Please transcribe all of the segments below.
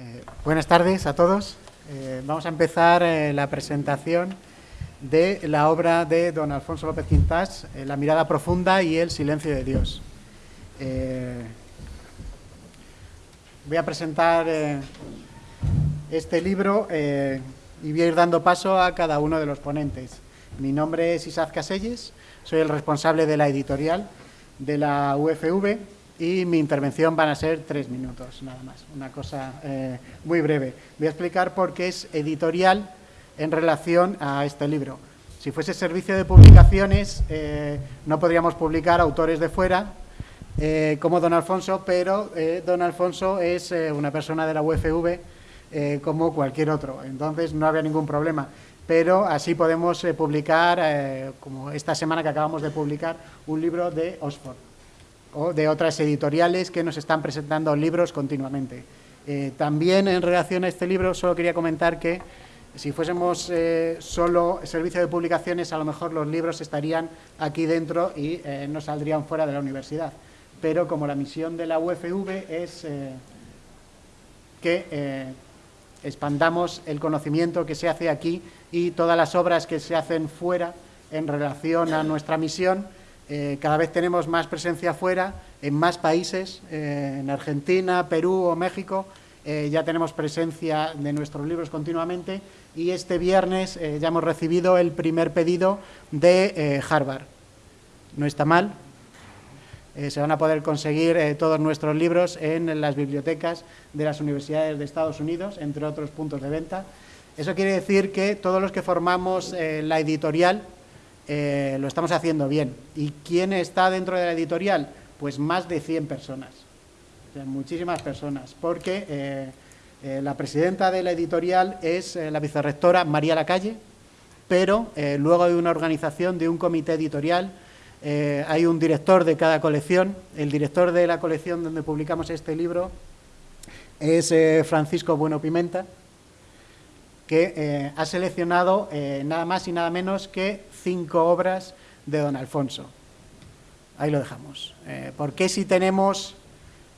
Eh, buenas tardes a todos. Eh, vamos a empezar eh, la presentación de la obra de don Alfonso López Quintás, La mirada profunda y el silencio de Dios. voy a presentar este libro y voy a ir dando paso a cada uno de los ponentes. Mi nombre es Isaac Caselles, soy el responsable de la editorial de la UFV y mi intervención van a ser tres minutos, nada más, una cosa eh, muy breve. Voy a explicar por qué es editorial en relación a este libro. Si fuese servicio de publicaciones, eh, no podríamos publicar autores de fuera, eh, como don Alfonso, pero don Alfonso es una persona de la UFV como cualquier otro, entonces no había ningún problema. Pero así podemos publicar, como esta semana que acabamos de publicar, un libro de Oxford o de otras editoriales que nos están presentando libros continuamente. Eh, también en relación a este libro solo quería comentar que si fuésemos eh, solo servicio de publicaciones, a lo mejor los libros estarían aquí dentro y eh, no saldrían fuera de la universidad. Pero como la misión de la UFV es que expandamos el conocimiento que se hace aquí y todas las obras que se hacen fuera en relación a nuestra misión, eh, cada vez tenemos más presencia fuera, en más países, eh, en Argentina, Perú o México, eh, ya tenemos presencia de nuestros libros continuamente y este viernes ya hemos recibido el primer pedido de Harvard. No está mal, se van a poder conseguir todos nuestros libros en las bibliotecas de las universidades de Estados Unidos, entre otros puntos de venta. Eso quiere decir que todos los que formamos la editorial eh, lo estamos haciendo bien. ¿Y quién está dentro de la editorial? Pues más de 100 personas, muchísimas personas, porque eh, eh, la presidenta de la editorial es la vicerrectora María Lacalle, pero luego hay una organización de un comité editorial, hay un director de cada colección, el director de la colección donde publicamos este libro es Francisco Bueno Pimenta, que ha seleccionado nada más y nada menos que cinco obras de don Alfonso. Ahí lo dejamos. Eh, ¿Por qué si tenemos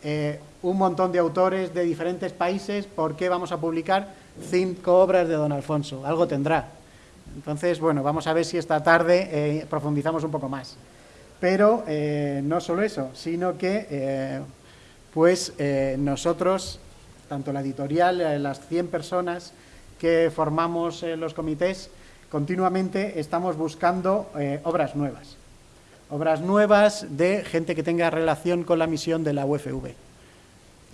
eh, un montón de autores de diferentes países, por qué vamos a publicar cinco obras de don Alfonso? Algo tendrá. Entonces, bueno, vamos a ver si esta tarde eh, profundizamos un poco más. Pero no solo eso, sino que pues nosotros, tanto la editorial, las 100 personas que formamos los comités, continuamente estamos buscando eh, obras nuevas, obras nuevas de gente que tenga relación con la misión de la UFV.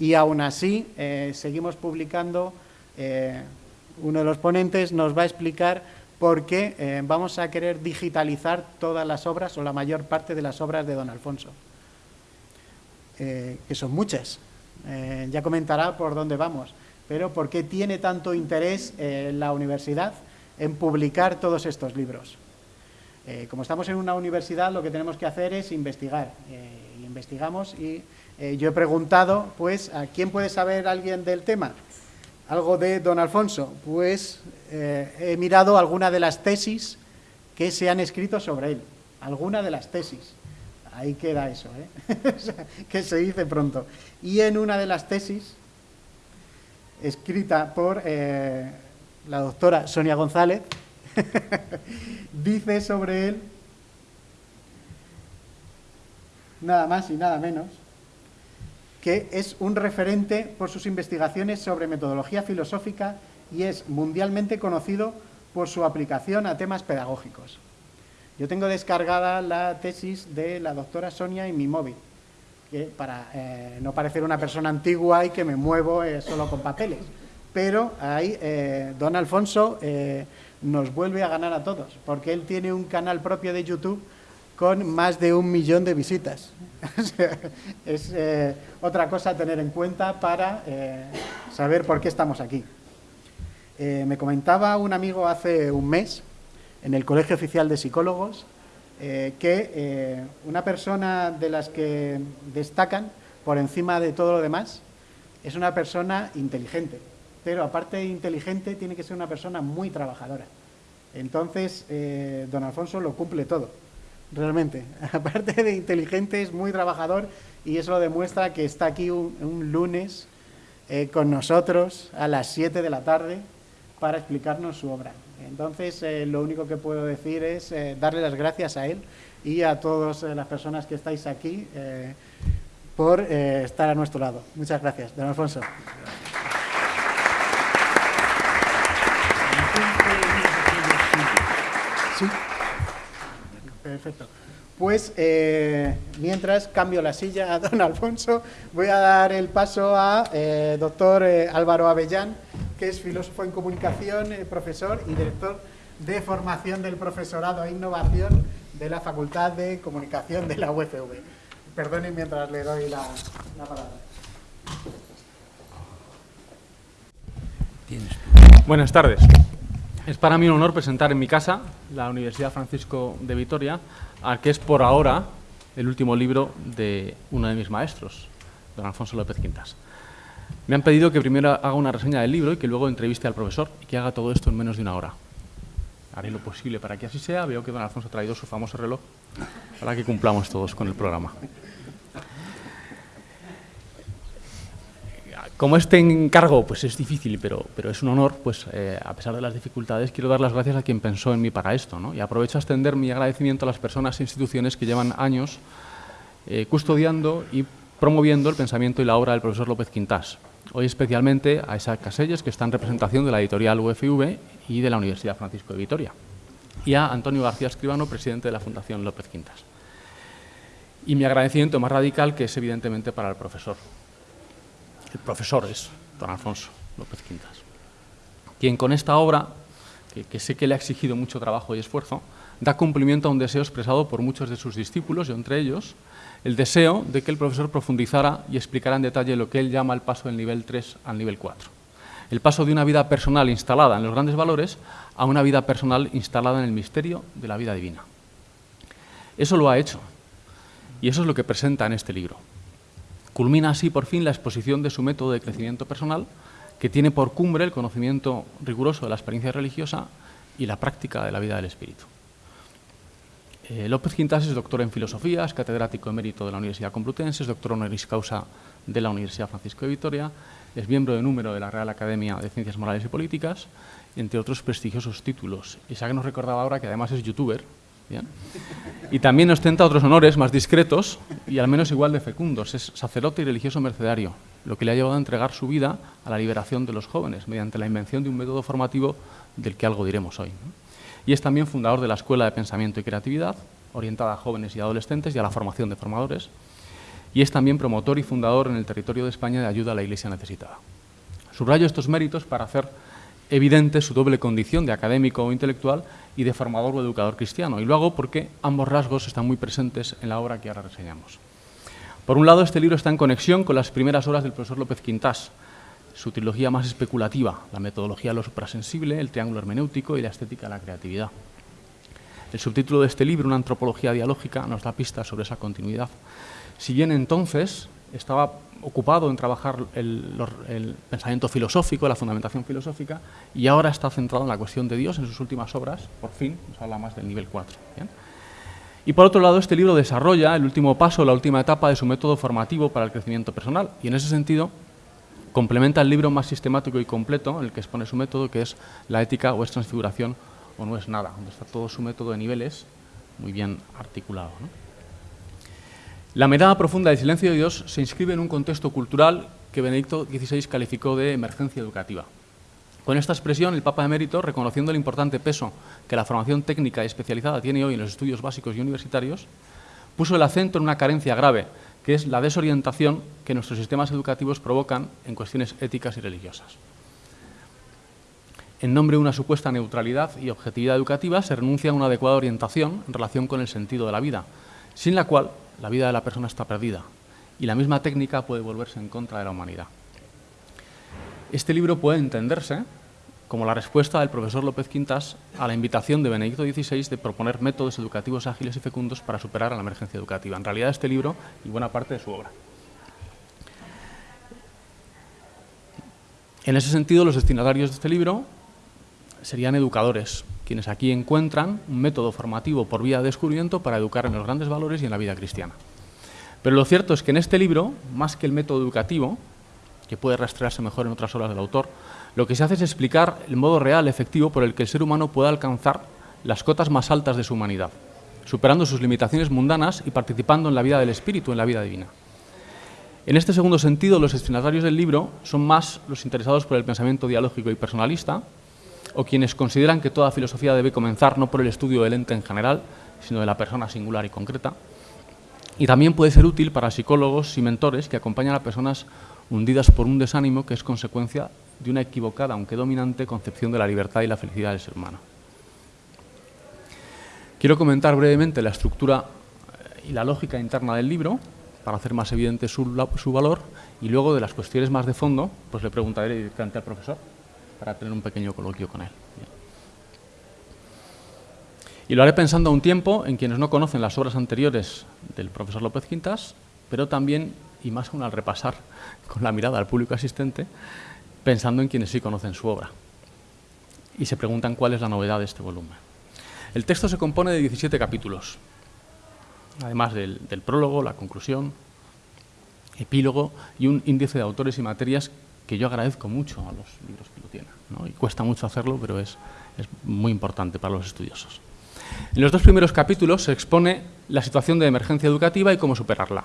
Y aún así, eh, seguimos publicando, eh, uno de los ponentes nos va a explicar por qué vamos a querer digitalizar todas las obras o la mayor parte de las obras de don Alfonso, que son muchas. ya comentará por dónde vamos, pero por qué tiene tanto interés la universidad en publicar todos estos libros. Eh, como estamos en una universidad, lo que tenemos que hacer es investigar. Eh, investigamos y eh, yo he preguntado, pues, ¿a quién puede saber alguien del tema? Algo de don Alfonso. Pues he mirado alguna de las tesis que se han escrito sobre él. Alguna de las tesis. Ahí queda eso, que se dice pronto. Y en una de las tesis, escrita por la doctora Sonia González, dice sobre él nada más y nada menos que es un referente por sus investigaciones sobre metodología filosófica y es mundialmente conocido por su aplicación a temas pedagógicos. Yo tengo descargada la tesis de la doctora Sonia en mi móvil, que para eh, no parecer una persona antigua y que me muevo eh, solo con papeles pero ahí eh, don Alfonso eh, nos vuelve a ganar a todos, porque él tiene un canal propio de YouTube con más de un millón de visitas. es eh, otra cosa a tener en cuenta para saber por qué estamos aquí. me comentaba un amigo hace un mes, en el Colegio Oficial de Psicólogos, que una persona de las que destacan por encima de todo lo demás es una persona inteligente pero aparte de inteligente, tiene que ser una persona muy trabajadora. Entonces, eh, don Alfonso lo cumple todo, realmente. Aparte de inteligente, es muy trabajador y eso lo demuestra que está aquí un, lunes eh, con nosotros a las 7 de la tarde para explicarnos su obra. Entonces, eh, lo único que puedo decir es eh, darle las gracias a él y a todas las personas que estáis aquí por estar a nuestro lado. Muchas gracias. Don Alfonso. Sí. Perfecto. Pues eh, mientras cambio la silla a don Alfonso, voy a dar el paso a eh, doctor eh, Álvaro Avellán, que es filósofo en comunicación, profesor y director de formación del profesorado e innovación de la Facultad de Comunicación de la UFV. Perdonen mientras le doy la, la palabra. Buenas tardes. Es para mí un honor presentar en mi casa, la Universidad Francisco de Vitoria, al que es por ahora el último libro de uno de mis maestros, don Alfonso López Quintas. Me han pedido que primero haga una reseña del libro y que luego entreviste al profesor y que haga todo esto en menos de una hora. Haré lo posible para que así sea. Veo que don Alfonso ha traído su famoso reloj para que cumplamos todos con el programa. Como este encargo pues es difícil, pero, pero es un honor, pues eh, a pesar de las dificultades, quiero dar las gracias a quien pensó en mí para esto. ¿no? Y aprovecho a extender mi agradecimiento a las personas e instituciones que llevan años eh, custodiando y promoviendo el pensamiento y la obra del profesor López Quintás. Hoy especialmente a Isaac Caselles, que está en representación de la editorial UFV y de la Universidad Francisco de Vitoria. Y a Antonio García Escribano, presidente de la Fundación López Quintas. Y mi agradecimiento más radical, que es evidentemente para el profesor, el profesor es don Alfonso López Quintas, quien con esta obra, que, sé que le ha exigido mucho trabajo y esfuerzo, da cumplimiento a un deseo expresado por muchos de sus discípulos, y entre ellos el deseo de que el profesor profundizara y explicara en detalle lo que él llama el paso del nivel 3 al nivel 4. El paso de una vida personal instalada en los grandes valores a una vida personal instalada en el misterio de la vida divina. Eso lo ha hecho, y eso es lo que presenta en este libro. Culmina así por fin la exposición de su método de crecimiento personal, que tiene por cumbre el conocimiento riguroso de la experiencia religiosa y la práctica de la vida del espíritu. Eh, López Quintas es doctor en filosofía, es catedrático emérito de la Universidad Complutense, es doctor honoris causa de la Universidad Francisco de Vitoria, es miembro de número de la Real Academia de Ciencias Morales y Políticas, entre otros prestigiosos títulos. Y que nos recordaba ahora que además es youtuber, y también ostenta otros honores más discretos y al menos igual de fecundos. Es sacerdote y religioso mercedario, lo que le ha llevado a entregar su vida a la liberación de los jóvenes mediante la invención de un método formativo del que algo diremos hoy. Y es también fundador de la Escuela de Pensamiento y Creatividad, orientada a jóvenes y adolescentes y a la formación de formadores. Y es también promotor y fundador en el territorio de España de ayuda a la Iglesia necesitada. Subrayo estos méritos para hacer evidente su doble condición de académico o intelectual y de formador o educador cristiano. Y lo hago porque ambos rasgos están muy presentes en la obra que ahora reseñamos. Por un lado, este libro está en conexión con las primeras obras del profesor López Quintás, su trilogía más especulativa, la metodología de lo suprasensible, el triángulo hermenéutico y la estética de la creatividad. El subtítulo de este libro, Una antropología dialógica, nos da pistas sobre esa continuidad. Si bien entonces estaba ocupado en trabajar el, pensamiento filosófico, la fundamentación filosófica, y ahora está centrado en la cuestión de Dios en sus últimas obras, por fin, nos habla más del nivel 4. Y por otro lado, este libro desarrolla el último paso, la última etapa de su método formativo para el crecimiento personal, y en ese sentido complementa el libro más sistemático y completo en el que expone su método, que es la ética o es transfiguración o no es nada, donde está todo su método de niveles muy bien articulado. La mirada profunda del silencio de Dios se inscribe en un contexto cultural que Benedicto XVI calificó de emergencia educativa. Con esta expresión, el Papa Emérito, reconociendo el importante peso que la formación técnica y especializada tiene hoy en los estudios básicos y universitarios, puso el acento en una carencia grave, que es la desorientación que nuestros sistemas educativos provocan en cuestiones éticas y religiosas. En nombre de una supuesta neutralidad y objetividad educativa, se renuncia a una adecuada orientación en relación con el sentido de la vida, sin la cual la vida de la persona está perdida y la misma técnica puede volverse en contra de la humanidad. Este libro puede entenderse como la respuesta del profesor López Quintas a la invitación de Benedicto XVI de proponer métodos educativos ágiles y fecundos para superar la emergencia educativa. En realidad, este libro y buena parte de su obra. En ese sentido, los destinatarios de este libro serían educadores, quienes aquí encuentran un método formativo por vía de descubrimiento para educar en los grandes valores y en la vida cristiana. Pero lo cierto es que en este libro, más que el método educativo, que puede rastrearse mejor en otras obras del autor, lo que se hace es explicar el modo real, efectivo, por el que el ser humano puede alcanzar las cotas más altas de su humanidad, superando sus limitaciones mundanas y participando en la vida del espíritu, en la vida divina. En este segundo sentido, los destinatarios del libro son más los interesados por el pensamiento dialógico y personalista, o quienes consideran que toda filosofía debe comenzar no por el estudio del ente en general, sino de la persona singular y concreta. Y también puede ser útil para psicólogos y mentores que acompañan a personas hundidas por un desánimo que es consecuencia de una equivocada, aunque dominante, concepción de la libertad y la felicidad del ser humano. Quiero comentar brevemente la estructura y la lógica interna del libro, para hacer más evidente su, valor, y luego de las cuestiones más de fondo, pues le preguntaré directamente al profesor, para tener un pequeño coloquio con él. Y lo haré pensando a un tiempo en quienes no conocen las obras anteriores del profesor López Quintas, pero también, y más aún al repasar con la mirada al público asistente, pensando en quienes sí conocen su obra. Y se preguntan cuál es la novedad de este volumen. El texto se compone de 17 capítulos, además del, del prólogo, la conclusión, epílogo y un índice de autores y materias que yo agradezco mucho a los libros Y cuesta mucho hacerlo, pero es muy importante para los estudiosos. En los dos primeros capítulos se expone la situación de emergencia educativa y cómo superarla.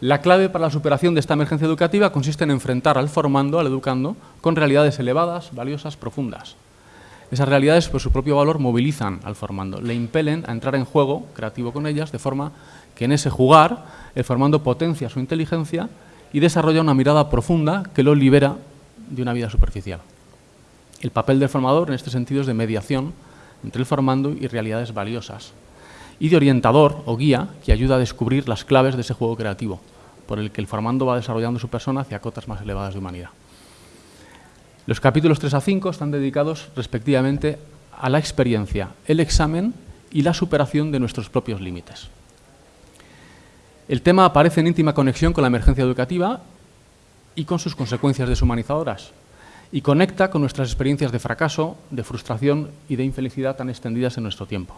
La clave para la superación de esta emergencia educativa consiste en enfrentar al formando, al educando, con realidades elevadas, valiosas, profundas. Esas realidades, por su propio valor, movilizan al formando, le impelen a entrar en juego creativo con ellas, de forma que en ese jugar el formando potencia su inteligencia y desarrolla una mirada profunda que lo libera de una vida superficial. El papel del formador en este sentido es de mediación entre el formando y realidades valiosas, y de orientador o guía que ayuda a descubrir las claves de ese juego creativo, por el que el formando va desarrollando su persona hacia cotas más elevadas de humanidad. Los capítulos 3 a 5 están dedicados respectivamente a la experiencia, el examen y la superación de nuestros propios límites. El tema aparece en íntima conexión con la emergencia educativa y con sus consecuencias deshumanizadoras, y conecta con nuestras experiencias de fracaso, de frustración y de infelicidad tan extendidas en nuestro tiempo.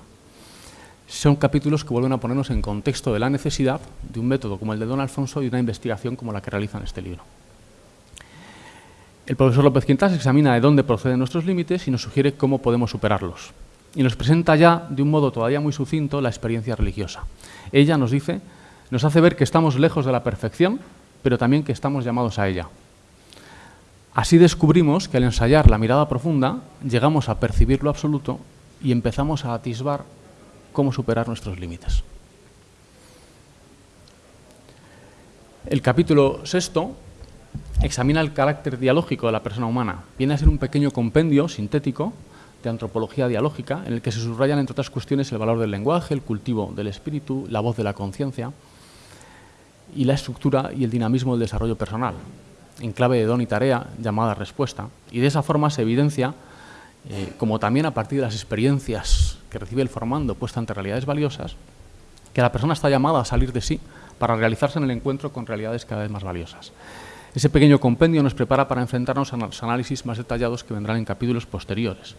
Son capítulos que vuelven a ponernos en contexto de la necesidad de un método como el de Don Alfonso y una investigación como la que realiza en este libro. El profesor López Quintas examina de dónde proceden nuestros límites y nos sugiere cómo podemos superarlos. Y nos presenta ya, de un modo todavía muy sucinto, la experiencia religiosa. Ella nos dice, nos hace ver que estamos lejos de la perfección, pero también que estamos llamados a ella. Así descubrimos que al ensayar la mirada profunda llegamos a percibir lo absoluto y empezamos a atisbar cómo superar nuestros límites. El capítulo sexto examina el carácter dialógico de la persona humana. Viene a ser un pequeño compendio sintético de antropología dialógica en el que se subrayan, entre otras cuestiones, el valor del lenguaje, el cultivo del espíritu, la voz de la conciencia y la estructura y el dinamismo del desarrollo personal, en clave de don y tarea llamada respuesta. Y de esa forma se evidencia, eh, como también a partir de las experiencias que recibe el formando puesta ante realidades valiosas, que la persona está llamada a salir de sí para realizarse en el encuentro con realidades cada vez más valiosas. Ese pequeño compendio nos prepara para enfrentarnos a los análisis más detallados que vendrán en capítulos posteriores.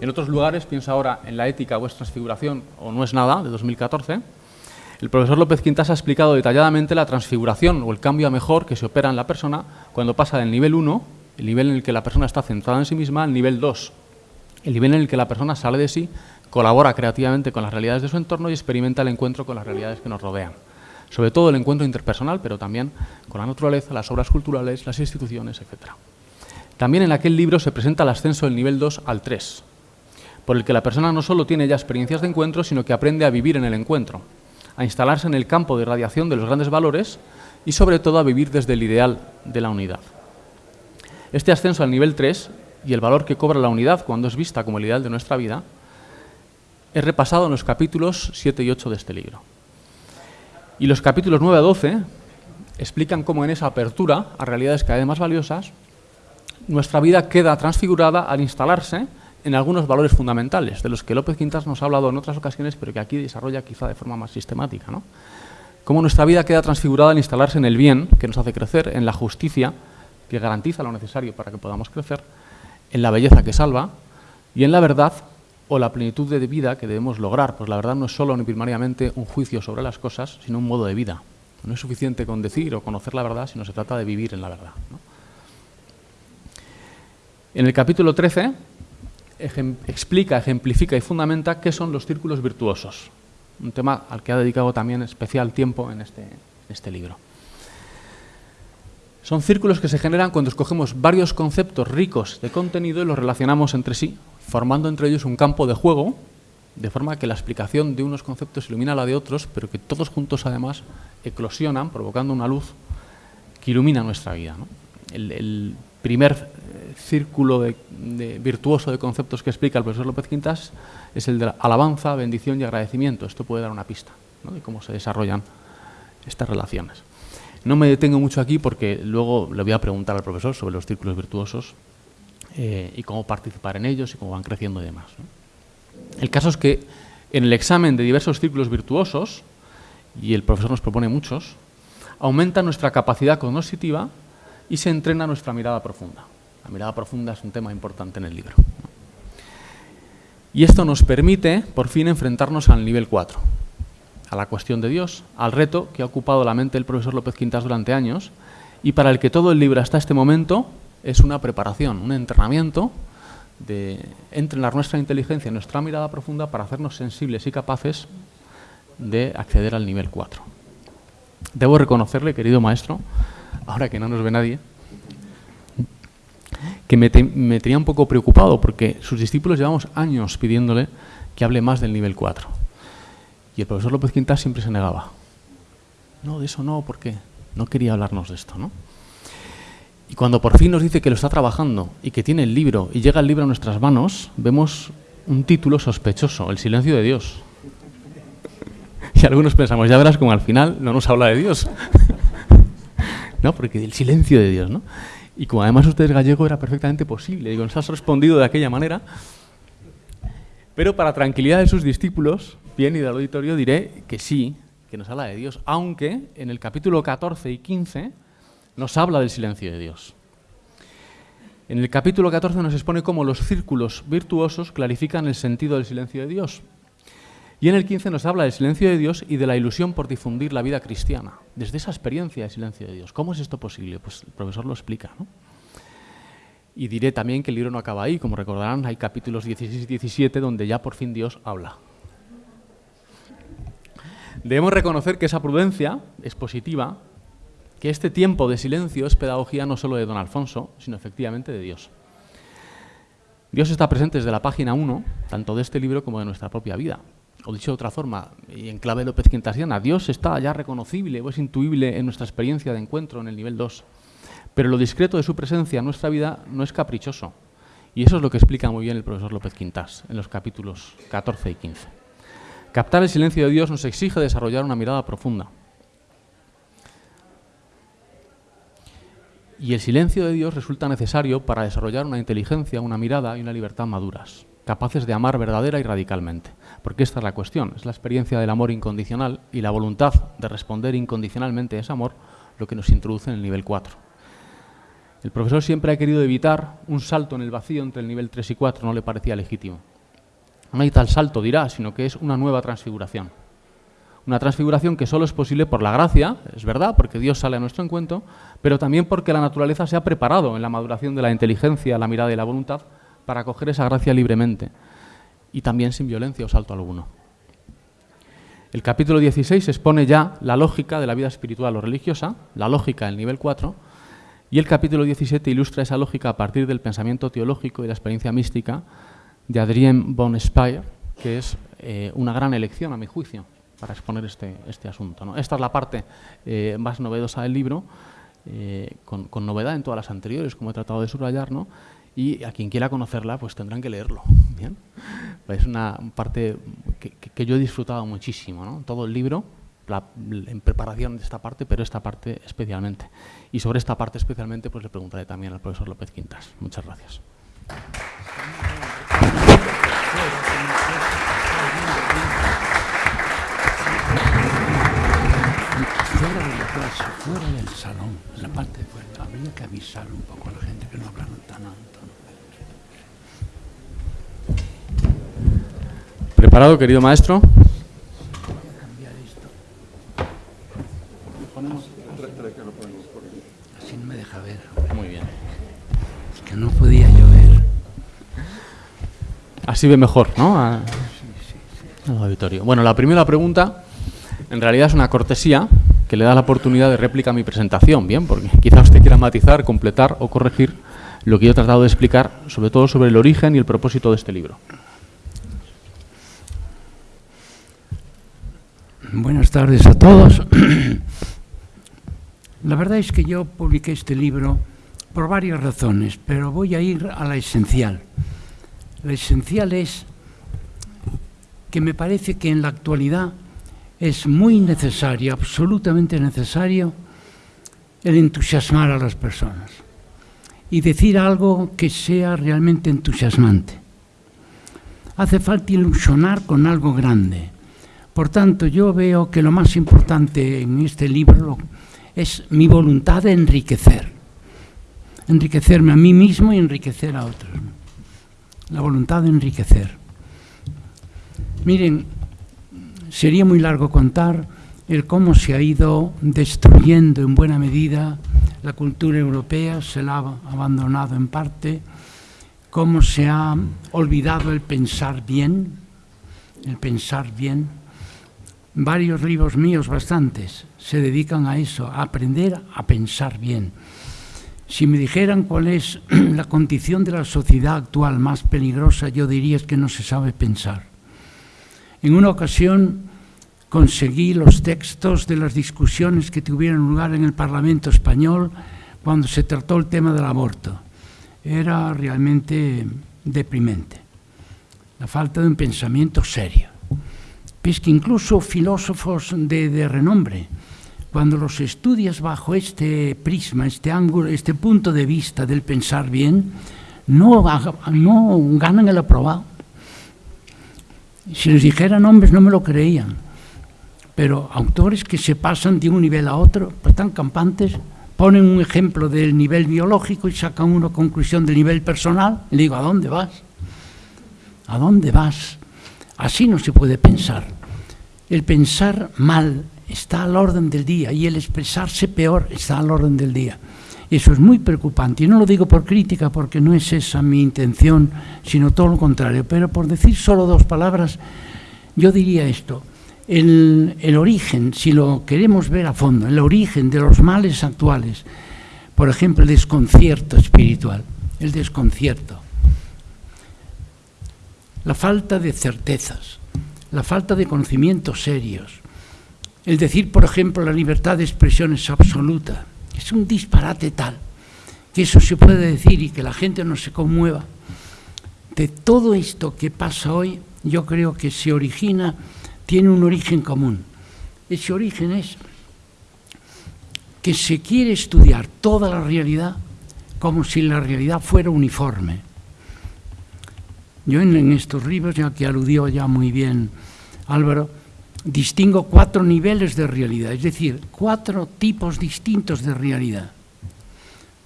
En otros lugares, piensa ahora en la ética o es transfiguración o no es nada, de 2014, el profesor López Quintas ha explicado detalladamente la transfiguración o el cambio a mejor que se opera en la persona cuando pasa del nivel 1, el nivel en el que la persona está centrada en sí misma, al nivel 2, el nivel en el que la persona sale de sí, colabora creativamente con las realidades de su entorno y experimenta el encuentro con las realidades que nos rodean. Sobre todo el encuentro interpersonal, pero también con la naturaleza, las obras culturales, las instituciones, etc. También en aquel libro se presenta el ascenso del nivel 2 al 3, por el que la persona no solo tiene ya experiencias de encuentro, sino que aprende a vivir en el encuentro, a instalarse en el campo de radiación de los grandes valores y sobre todo a vivir desde el ideal de la unidad. Este ascenso al nivel 3 y el valor que cobra la unidad cuando es vista como el ideal de nuestra vida es repasado en los capítulos 7 y 8 de este libro. Y los capítulos 9 a 12 explican cómo en esa apertura a realidades cada vez más valiosas nuestra vida queda transfigurada al instalarse en algunos valores fundamentales, de los que López Quintas nos ha hablado en otras ocasiones, pero que aquí desarrolla quizá de forma más sistemática. ¿no? Cómo nuestra vida queda transfigurada al instalarse en el bien, que nos hace crecer, en la justicia, que garantiza lo necesario para que podamos crecer, en la belleza que salva, y en la verdad o la plenitud de vida que debemos lograr. Pues la verdad no es solo ni primariamente un juicio sobre las cosas, sino un modo de vida. No es suficiente con decir o conocer la verdad, sino se trata de vivir en la verdad. En el capítulo 13 explica, ejemplifica y fundamenta qué son los círculos virtuosos, un tema al que ha dedicado también especial tiempo en este, este libro. Son círculos que se generan cuando escogemos varios conceptos ricos de contenido y los relacionamos entre sí, formando entre ellos un campo de juego, de forma que la explicación de unos conceptos ilumina la de otros, pero que todos juntos además eclosionan, provocando una luz que ilumina nuestra vida. El, primer círculo de, virtuoso de conceptos que explica el profesor López Quintas es el de alabanza, bendición y agradecimiento. Esto puede dar una pista de cómo se desarrollan estas relaciones. No me detengo mucho aquí porque luego le voy a preguntar al profesor sobre los círculos virtuosos eh, y cómo participar en ellos y cómo van creciendo y demás. El caso es que en el examen de diversos círculos virtuosos, y el profesor nos propone muchos, aumenta nuestra capacidad cognoscitiva y se entrena nuestra mirada profunda. La mirada profunda es un tema importante en el libro. Y esto nos permite, por fin, enfrentarnos al nivel 4, a la cuestión de Dios, al reto que ha ocupado la mente del profesor López Quintas durante años y para el que todo el libro hasta este momento es una preparación, un entrenamiento de entrenar nuestra inteligencia, nuestra mirada profunda para hacernos sensibles y capaces de acceder al nivel 4. Debo reconocerle, querido maestro, ahora que no nos ve nadie, que me, tenía un poco preocupado porque sus discípulos llevamos años pidiéndole que hable más del nivel 4 y el profesor López Quintas siempre se negaba. No, de eso no, porque no quería hablarnos de esto, ¿no? Y cuando por fin nos dice que lo está trabajando y que tiene el libro y llega el libro a nuestras manos, vemos un título sospechoso, El silencio de Dios. Y algunos pensamos, ya verás como al final no nos habla de Dios. no, porque el silencio de Dios, ¿no? Y como además usted es gallego, era perfectamente posible. Digo, nos has respondido de aquella manera. Pero para tranquilidad de sus discípulos, bien y del auditorio, diré que sí, que nos habla de Dios, aunque en el capítulo 14 y 15 nos habla del silencio de Dios. En el capítulo 14 nos expone cómo los círculos virtuosos clarifican el sentido del silencio de Dios. Y en el 15 nos habla del silencio de Dios y de la ilusión por difundir la vida cristiana, desde esa experiencia de silencio de Dios. ¿Cómo es esto posible? Pues el profesor lo explica. ¿no? Y diré también que el libro no acaba ahí, como recordarán, hay capítulos 16 y 17 donde ya por fin Dios habla. Debemos reconocer que esa prudencia es positiva, que este tiempo de silencio es pedagogía no solo de don Alfonso, sino efectivamente de Dios. Dios está presente desde la página 1, tanto de este libro como de nuestra propia vida. O dicho de otra forma, y en clave López Quintasiana, Dios está ya reconocible o es intuible en nuestra experiencia de encuentro en el nivel 2. Pero lo discreto de su presencia en nuestra vida no es caprichoso. Y eso es lo que explica muy bien el profesor López Quintas en los capítulos 14 y 15. Captar el silencio de Dios nos exige desarrollar una mirada profunda. Y el silencio de Dios resulta necesario para desarrollar una inteligencia, una mirada y una libertad maduras, capaces de amar verdadera y radicalmente. Porque esta es la cuestión, es la experiencia del amor incondicional y la voluntad de responder incondicionalmente a ese amor lo que nos introduce en el nivel 4. El profesor siempre ha querido evitar un salto en el vacío entre el nivel 3 y 4, no le parecía legítimo. No hay tal salto, dirá, sino que es una nueva transfiguración. Una transfiguración que solo es posible por la gracia, es verdad, porque Dios sale a nuestro encuentro, pero también porque la naturaleza se ha preparado en la maduración de la inteligencia, la mirada y la voluntad para acoger esa gracia libremente y también sin violencia o salto alguno. El capítulo 16 expone ya la lógica de la vida espiritual o religiosa, la lógica del nivel 4, y el capítulo 17 ilustra esa lógica a partir del pensamiento teológico y la experiencia mística de Adrien von Speyer, que es eh, una gran elección, a mi juicio, para exponer este, este asunto. Esta es la parte eh, más novedosa del libro, eh, con, novedad en todas las anteriores, como he tratado de subrayar, ¿no? Y a quien quiera conocerla, pues tendrán que leerlo. ¿bien? Es una parte que, que yo he disfrutado muchísimo, ¿no? todo el libro, en preparación de esta parte, pero esta parte especialmente. Y sobre esta parte especialmente pues le preguntaré también al profesor López Quintas. Muchas gracias. Fuera de la clase, fuera del salón, en la parte de fuera, habría que avisar un poco a la gente que no hablaran tan alto. ¿Preparado, querido maestro? Así no me deja ver. Muy bien. Es que no podía llover. así ve mejor, ¿no? A- al auditorio. Bueno, la primera pregunta en realidad es una cortesía que le da la oportunidad de réplica a mi presentación, bien, porque quizá usted quiera matizar, completar o corregir lo que yo he tratado de explicar, sobre todo sobre el origen y el propósito de este libro. Buenas tardes a todos. La verdad es que yo publiqué este libro por varias razones, pero voy a ir a la esencial. La esencial es que me parece que en la actualidad es muy necesario, absolutamente necesario, el entusiasmar a las personas y decir algo que sea realmente entusiasmante. Hace falta ilusionar con algo grande. Por tanto, yo veo que lo más importante en este libro es mi voluntad de enriquecer. Enriquecerme a mí mismo y enriquecer a otros. La voluntad de enriquecer. Miren, sería muy largo contar el cómo se ha ido destruyendo en buena medida la cultura europea, se la ha abandonado en parte, cómo se ha olvidado el pensar bien, el pensar bien. Varios libros míos, bastantes, se dedican a eso, a aprender a pensar bien. Si me dijeran cuál es la condición de la sociedad actual más peligrosa, yo diría es que no se sabe pensar. En una ocasión conseguí los textos de las discusiones que tuvieron lugar en el Parlamento español cuando se trató el tema del aborto. Era realmente deprimente. La falta de un pensamiento serio. Es que incluso filósofos de, renombre, cuando los estudias bajo este prisma, este ángulo, este punto de vista del pensar bien, no, no ganan el aprobado. Si les dijera nombres no me lo creían, pero autores que se pasan de un nivel a otro, pues están campantes, ponen un ejemplo del nivel biológico y sacan una conclusión del nivel personal, y le digo, ¿a dónde vas? ¿A dónde vas? Así no se puede pensar. El pensar mal está al orden del día y el expresarse peor está al orden del día. Eso es muy preocupante y no lo digo por crítica porque no es esa mi intención, sino todo lo contrario. Pero por decir solo dos palabras, yo diría esto. El, el origen, si lo queremos ver a fondo, el origen de los males actuales, por ejemplo, el desconcierto espiritual, el desconcierto, la falta de certezas, la falta de conocimientos serios, el decir, por ejemplo, la libertad de expresión es absoluta, es un disparate tal que eso se puede decir y que la gente no se conmueva. De todo esto que pasa hoy, yo creo que se origina, tiene un origen común. Ese origen es que se quiere estudiar toda la realidad como si la realidad fuera uniforme. Yo en, estos libros, ya que aludió ya muy bien Álvaro, distingo cuatro niveles de realidad, es decir, cuatro tipos distintos de realidad.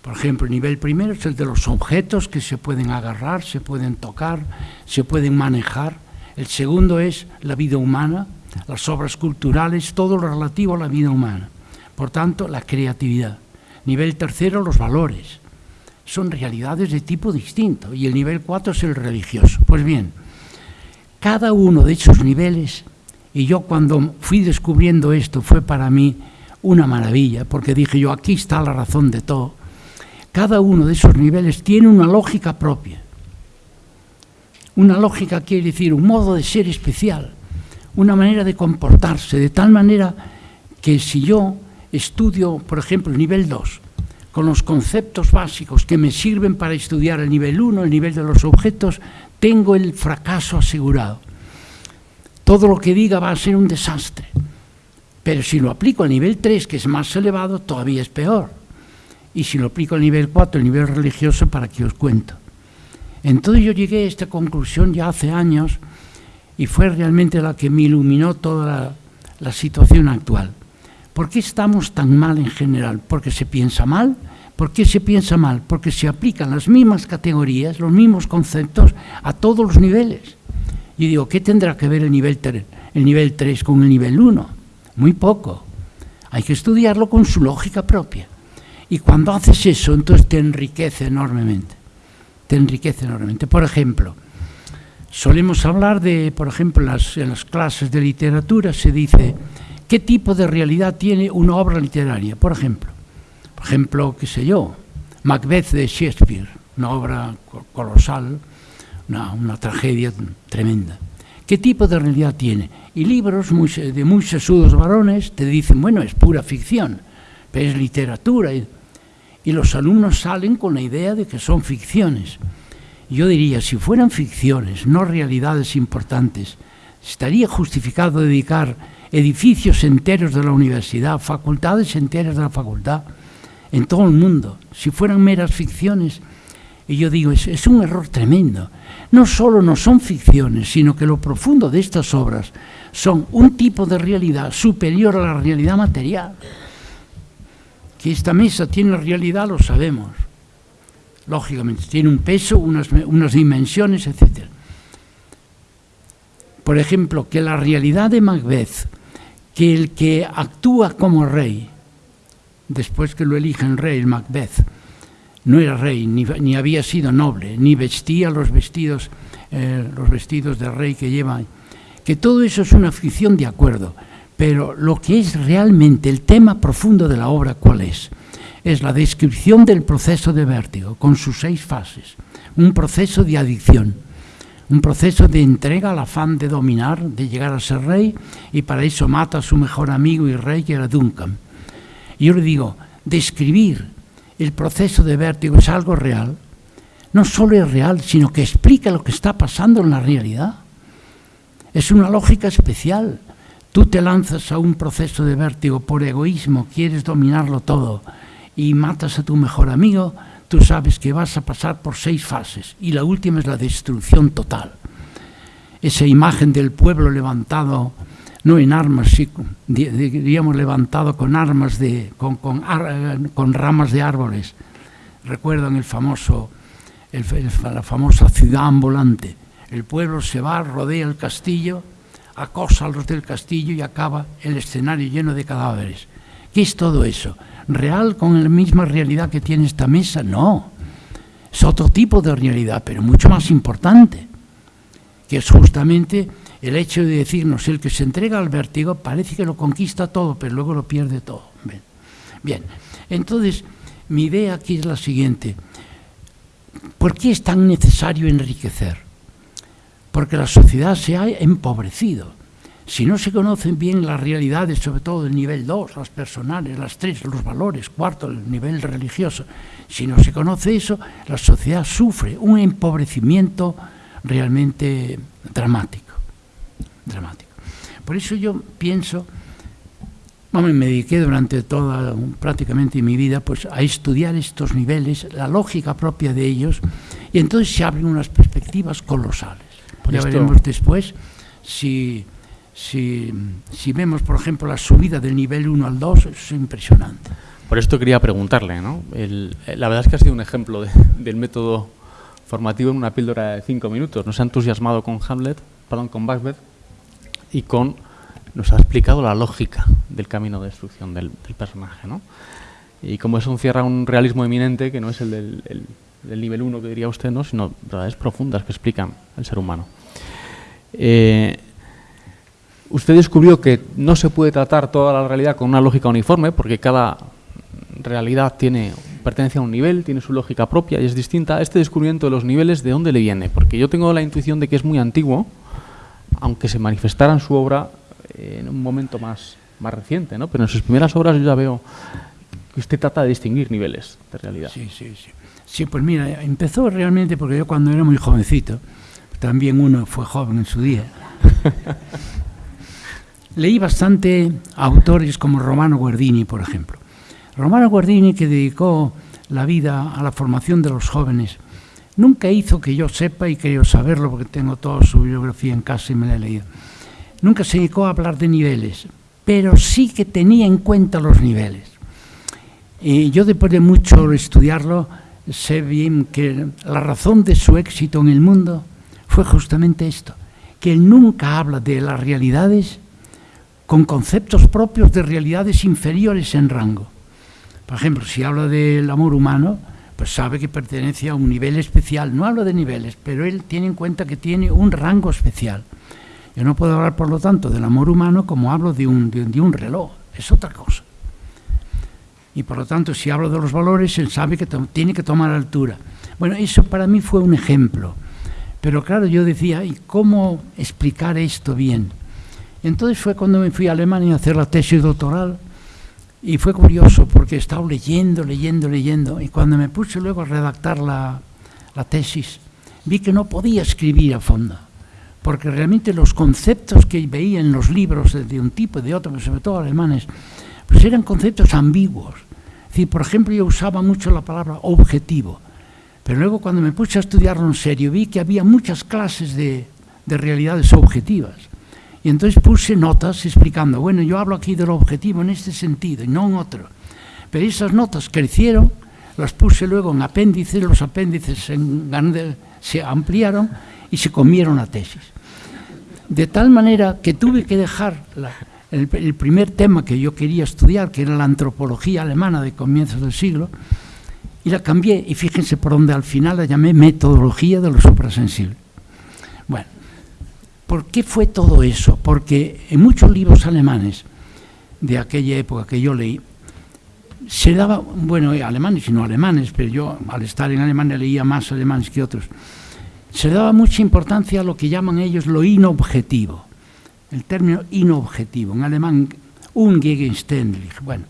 Por ejemplo, el nivel primero es el de los objetos que se pueden agarrar, se pueden tocar, se pueden manejar. El segundo es la vida humana, las obras culturales, todo lo relativo a la vida humana. Por tanto, la creatividad. Nivel tercero, los valores. Son realidades de tipo distinto. Y el nivel cuatro es el religioso. Pues bien, cada uno de esos niveles y yo cuando fui descubriendo esto fue para mí una maravilla, porque dije yo, aquí está la razón de todo. Cada uno de esos niveles tiene una lógica propia. Una lógica quiere decir un modo de ser especial, una manera de comportarse, de tal manera que si yo estudio, por ejemplo, el nivel 2, con los conceptos básicos que me sirven para estudiar el nivel 1, el nivel de los objetos, tengo el fracaso asegurado todo lo que diga va a ser un desastre. Pero si lo aplico al nivel 3, que es más elevado, todavía es peor. Y si lo aplico al nivel 4, el nivel religioso, ¿para qué os cuento? Entonces yo llegué a esta conclusión ya hace años y fue realmente la que me iluminó toda la, la situación actual. ¿Por qué estamos tan mal en general? ¿Porque se piensa mal? ¿Por qué se piensa mal? Porque se aplican las mismas categorías, los mismos conceptos a todos los niveles. Y digo, ¿qué tendrá que ver el nivel, el nivel 3 con el nivel 1? Muy poco. Hay que estudiarlo con su lógica propia. Y cuando haces eso, entonces te enriquece enormemente. Te enriquece enormemente. Por ejemplo, solemos hablar de, por ejemplo, en las, en las clases de literatura se dice qué tipo de realidad tiene una obra literaria. Por ejemplo, por ejemplo, qué sé yo, Macbeth de Shakespeare, una obra colosal, una, una tragedia tremenda. ¿Qué tipo de realidad tiene? Y libros de muy sesudos varones te dicen, bueno, es pura ficción, pero es literatura. Y, y los alumnos salen con la idea de que son ficciones. Yo diría, si fueran ficciones, no realidades importantes, estaría justificado dedicar edificios enteros de la universidad, facultades enteras de la facultad, en todo el mundo. Si fueran meras ficciones, y yo digo, es, un error tremendo. No solo no son ficciones, sino que lo profundo de estas obras son un tipo de realidad superior a la realidad material. Que esta mesa tiene realidad, lo sabemos. Lógicamente, tiene un peso, unas, unas dimensiones, etc. Por ejemplo, que la realidad de Macbeth, que el que actúa como rey, después que lo eligen rey, Macbeth, no era rey, ni, ni, había sido noble, ni vestía los vestidos, eh, los vestidos de rey que lleva. Que todo eso es una ficción de acuerdo, pero lo que es realmente el tema profundo de la obra, ¿cuál es? Es la descripción del proceso de vértigo, con sus seis fases. Un proceso de adicción, un proceso de entrega al afán de dominar, de llegar a ser rey, y para eso mata a su mejor amigo y rey, que era Duncan. Yo le digo, describir el proceso de vértigo es algo real, no solo es real, sino que explica lo que está pasando en la realidad. Es una lógica especial. Tú te lanzas a un proceso de vértigo por egoísmo, quieres dominarlo todo y matas a tu mejor amigo, tú sabes que vas a pasar por seis fases y la última es la destrucción total. Esa imagen del pueblo levantado no en armas, sí, diríamos levantado con armas de, con, con, ramas de árboles. Recuerdan el famoso, la famosa ciudad ambulante. El pueblo se va, rodea el castillo, acosa a los del castillo y acaba el escenario lleno de cadáveres. ¿Qué es todo eso? ¿Real con la misma realidad que tiene esta mesa? No. Es otro tipo de realidad, pero mucho más importante, que es justamente el hecho de decirnos el que se entrega al vértigo parece que lo conquista todo, pero luego lo pierde todo. Bien, entonces mi idea aquí es la siguiente. ¿Por qué es tan necesario enriquecer? Porque la sociedad se ha empobrecido. Si no se conocen bien las realidades, sobre todo del nivel 2, las personales, las 3, los valores, cuarto, el nivel religioso, si no se conoce eso, la sociedad sufre un empobrecimiento realmente dramático dramático. Por eso yo pienso, bueno, me dediqué durante toda prácticamente mi vida pues, a estudiar estos niveles, la lógica propia de ellos, y entonces se abren unas perspectivas colosales. Por ya esto... veremos después si, si, si, vemos, por ejemplo, la subida del nivel 1 al 2, es impresionante. Por esto quería preguntarle, ¿no? El, la verdad es que ha sido un ejemplo de, del método formativo en una píldora de cinco minutos. Nos ha entusiasmado con Hamlet, perdón, con Macbeth, y con nos ha explicado la lógica del camino de destrucción del, personaje, ¿no? Y como eso encierra un realismo eminente que no es el del, el, del nivel 1 que diría usted, ¿no? sino verdades profundas que explican el ser humano. Eh, usted descubrió que no se puede tratar toda la realidad con una lógica uniforme porque cada realidad tiene pertenece a un nivel, tiene su lógica propia y es distinta. Este descubrimiento de los niveles, ¿de dónde le viene? Porque yo tengo la intuición de que es muy antiguo, aunque se manifestara en su obra en un momento más, más reciente, ¿no? pero en sus primeras obras yo ya veo que usted trata de distinguir niveles de realidad. Sí, sí, sí. Sí, pues mira, empezó realmente porque yo cuando era muy jovencito, también uno fue joven en su día, leí bastante autores como Romano Guardini, por ejemplo. Romano Guardini, que dedicó la vida a la formación de los jóvenes, nunca hizo que yo sepa y creo saberlo porque tengo toda su biografía en casa y me la he leído. Nunca se dedicó a hablar de niveles, pero sí que tenía en cuenta los niveles. Y yo después de mucho estudiarlo, sé bien que la razón de su éxito en el mundo fue justamente esto, que él nunca habla de las realidades con conceptos propios de realidades inferiores en rango. Por ejemplo, si habla del amor humano, pues sabe que pertenece a un nivel especial. No hablo de niveles, pero él tiene en cuenta que tiene un rango especial. Yo no puedo hablar, por lo tanto, del amor humano como hablo de un, de, un reloj, es otra cosa. Y por lo tanto, si hablo de los valores, él sabe que tiene que tomar altura. Bueno, eso para mí fue un ejemplo. Pero claro, yo decía, ¿y cómo explicar esto bien? Entonces fue cuando me fui a Alemania a hacer la tesis doctoral y fue curioso porque he estado leyendo, leyendo, leyendo y cuando me puse luego a redactar la, tesis vi que no podía escribir a fondo porque realmente los conceptos que veía en los libros de un tipo y de otro, sobre todo alemanes, pues eran conceptos ambiguos. Es por ejemplo, yo usaba mucho la palabra objetivo, pero luego cuando me puse a estudiarlo en serio vi que había muchas clases de, de realidades objetivas. Y entonces puse notas explicando, bueno, yo hablo aquí del objetivo en este sentido y no en otro. Pero esas notas crecieron, las puse luego en apéndices, los apéndices se ampliaron y se comieron la tesis. De tal manera que tuve que dejar el, el, primer tema que yo quería estudiar, que era la antropología alemana de comienzos del siglo, y la cambié, y fíjense por donde al final la llamé metodología de lo suprasensible. ¿Por qué fue todo eso? Porque en muchos libros alemanes de aquella época que yo leí, se daba, bueno, alemanes y no alemanes, pero yo al estar en Alemania leía más alemanes que otros, se daba mucha importancia a lo que llaman ellos lo inobjetivo. El término inobjetivo, en alemán, ungegenständlich. Bueno,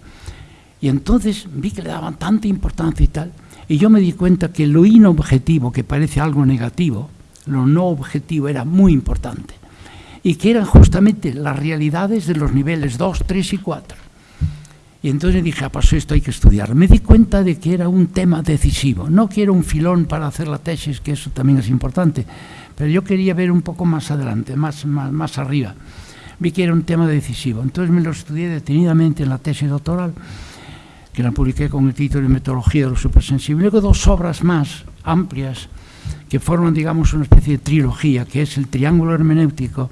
y entonces vi que le daban tanta importancia y tal, y yo me di cuenta que lo inobjetivo, que parece algo negativo, lo no objetivo era muy importante, y que eran justamente las realidades de los niveles 2, 3 y 4. Y entonces dije, ah, pues esto hay que estudiar. Me di cuenta de que era un tema decisivo. No quiero un filón para hacer la tesis, que eso también es importante, pero yo quería ver un poco más adelante, más, más, más arriba. Vi que era un tema decisivo. Entonces me lo estudié detenidamente en la tesis doctoral, que la publiqué con el título de Metodología de lo Supersensible. Luego dos obras más amplias que forman, digamos, una especie de trilogía, que es el triángulo hermenéutico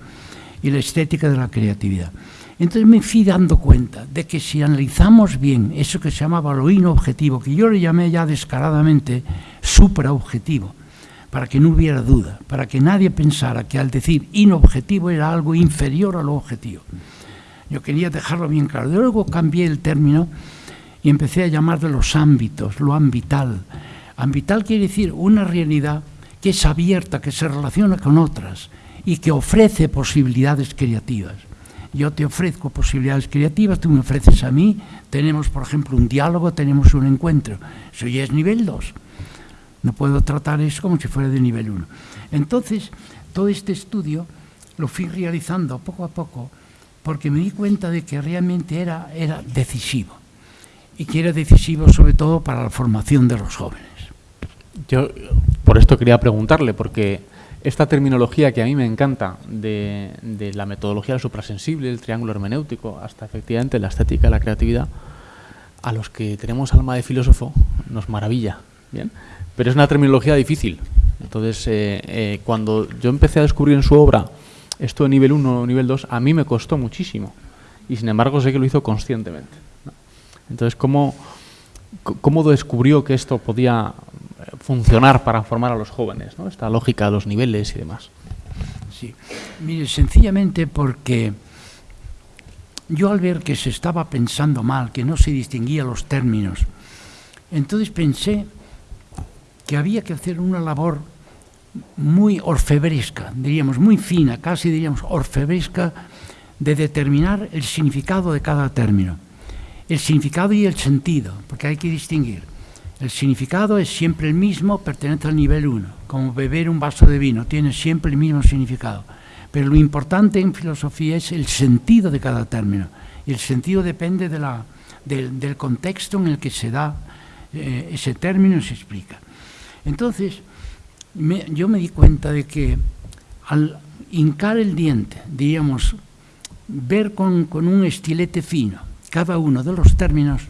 y la estética de la creatividad. Entonces me fui dando cuenta de que si analizamos bien eso que se llamaba lo inobjetivo, que yo le llamé ya descaradamente supraobjetivo, para que no hubiera duda, para que nadie pensara que al decir inobjetivo era algo inferior a lo objetivo. Yo quería dejarlo bien claro. Luego cambié el término y empecé a llamar de los ámbitos, lo ambital. Ambital quiere decir una realidad que es abierta, que se relaciona con otras y que ofrece posibilidades creativas yo te ofrezco posibilidades creativas, tú me ofreces a mí, tenemos, por ejemplo, un diálogo, tenemos un encuentro. Eso ya es nivel 2. No puedo tratar eso como si fuera de nivel 1. Entonces, todo este estudio lo fui realizando poco a poco porque me di cuenta de que realmente era, era decisivo y que era decisivo sobre todo para la formación de los jóvenes. Yo por esto quería preguntarle, porque esta terminología que a mí me encanta de, la metodología del suprasensible, el triángulo hermenéutico, hasta efectivamente la estética la creatividad, a los que tenemos alma de filósofo nos maravilla, ¿bien? Pero es una terminología difícil. Entonces, eh, eh, cuando yo empecé a descubrir en su obra esto de nivel 1 o nivel 2, a mí me costó muchísimo. Y sin embargo sé que lo hizo conscientemente. Entonces, ¿cómo, ¿cómo descubrió que esto podía funcionar para formar a los jóvenes, ¿no? esta lógica de los niveles y demás. Sí, mire, sencillamente porque yo al ver que se estaba pensando mal, que no se distinguían los términos, entonces pensé que había que hacer una labor muy orfebresca, diríamos, muy fina, casi diríamos orfebresca, de determinar el significado de cada término. El significado y el sentido, porque hay que distinguir. El significado es siempre el mismo, pertenece al nivel 1, como beber un vaso de vino, tiene siempre el mismo significado. Pero lo importante en filosofía es el sentido de cada término. Y el sentido depende de la, del, contexto en el que se da eh, ese término y se explica. Entonces, yo me di cuenta de que al hincar el diente, diríamos, ver con, con un estilete fino cada uno de los términos,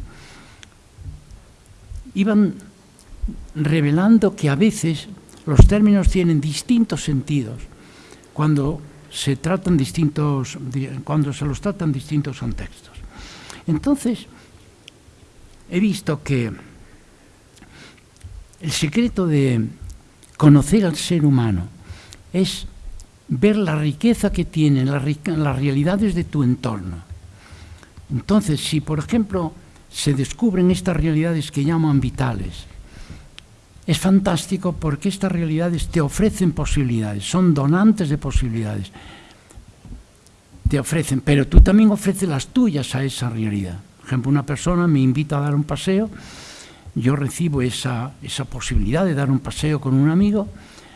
iban revelando que a veces los términos tienen distintos sentidos cuando se tratan distintos cuando se los tratan distintos contextos. Entonces he visto que el secreto de conocer al ser humano es ver la riqueza que tienen las realidades de tu entorno. Entonces, si por ejemplo se descubren estas realidades que llaman vitales, es fantástico porque estas realidades te ofrecen posibilidades, son donantes de posibilidades. Te ofrecen, pero tú también ofreces las tuyas a esa realidad. Por ejemplo, una persona me invita a dar un paseo, yo recibo esa, esa posibilidad de dar un paseo con un amigo,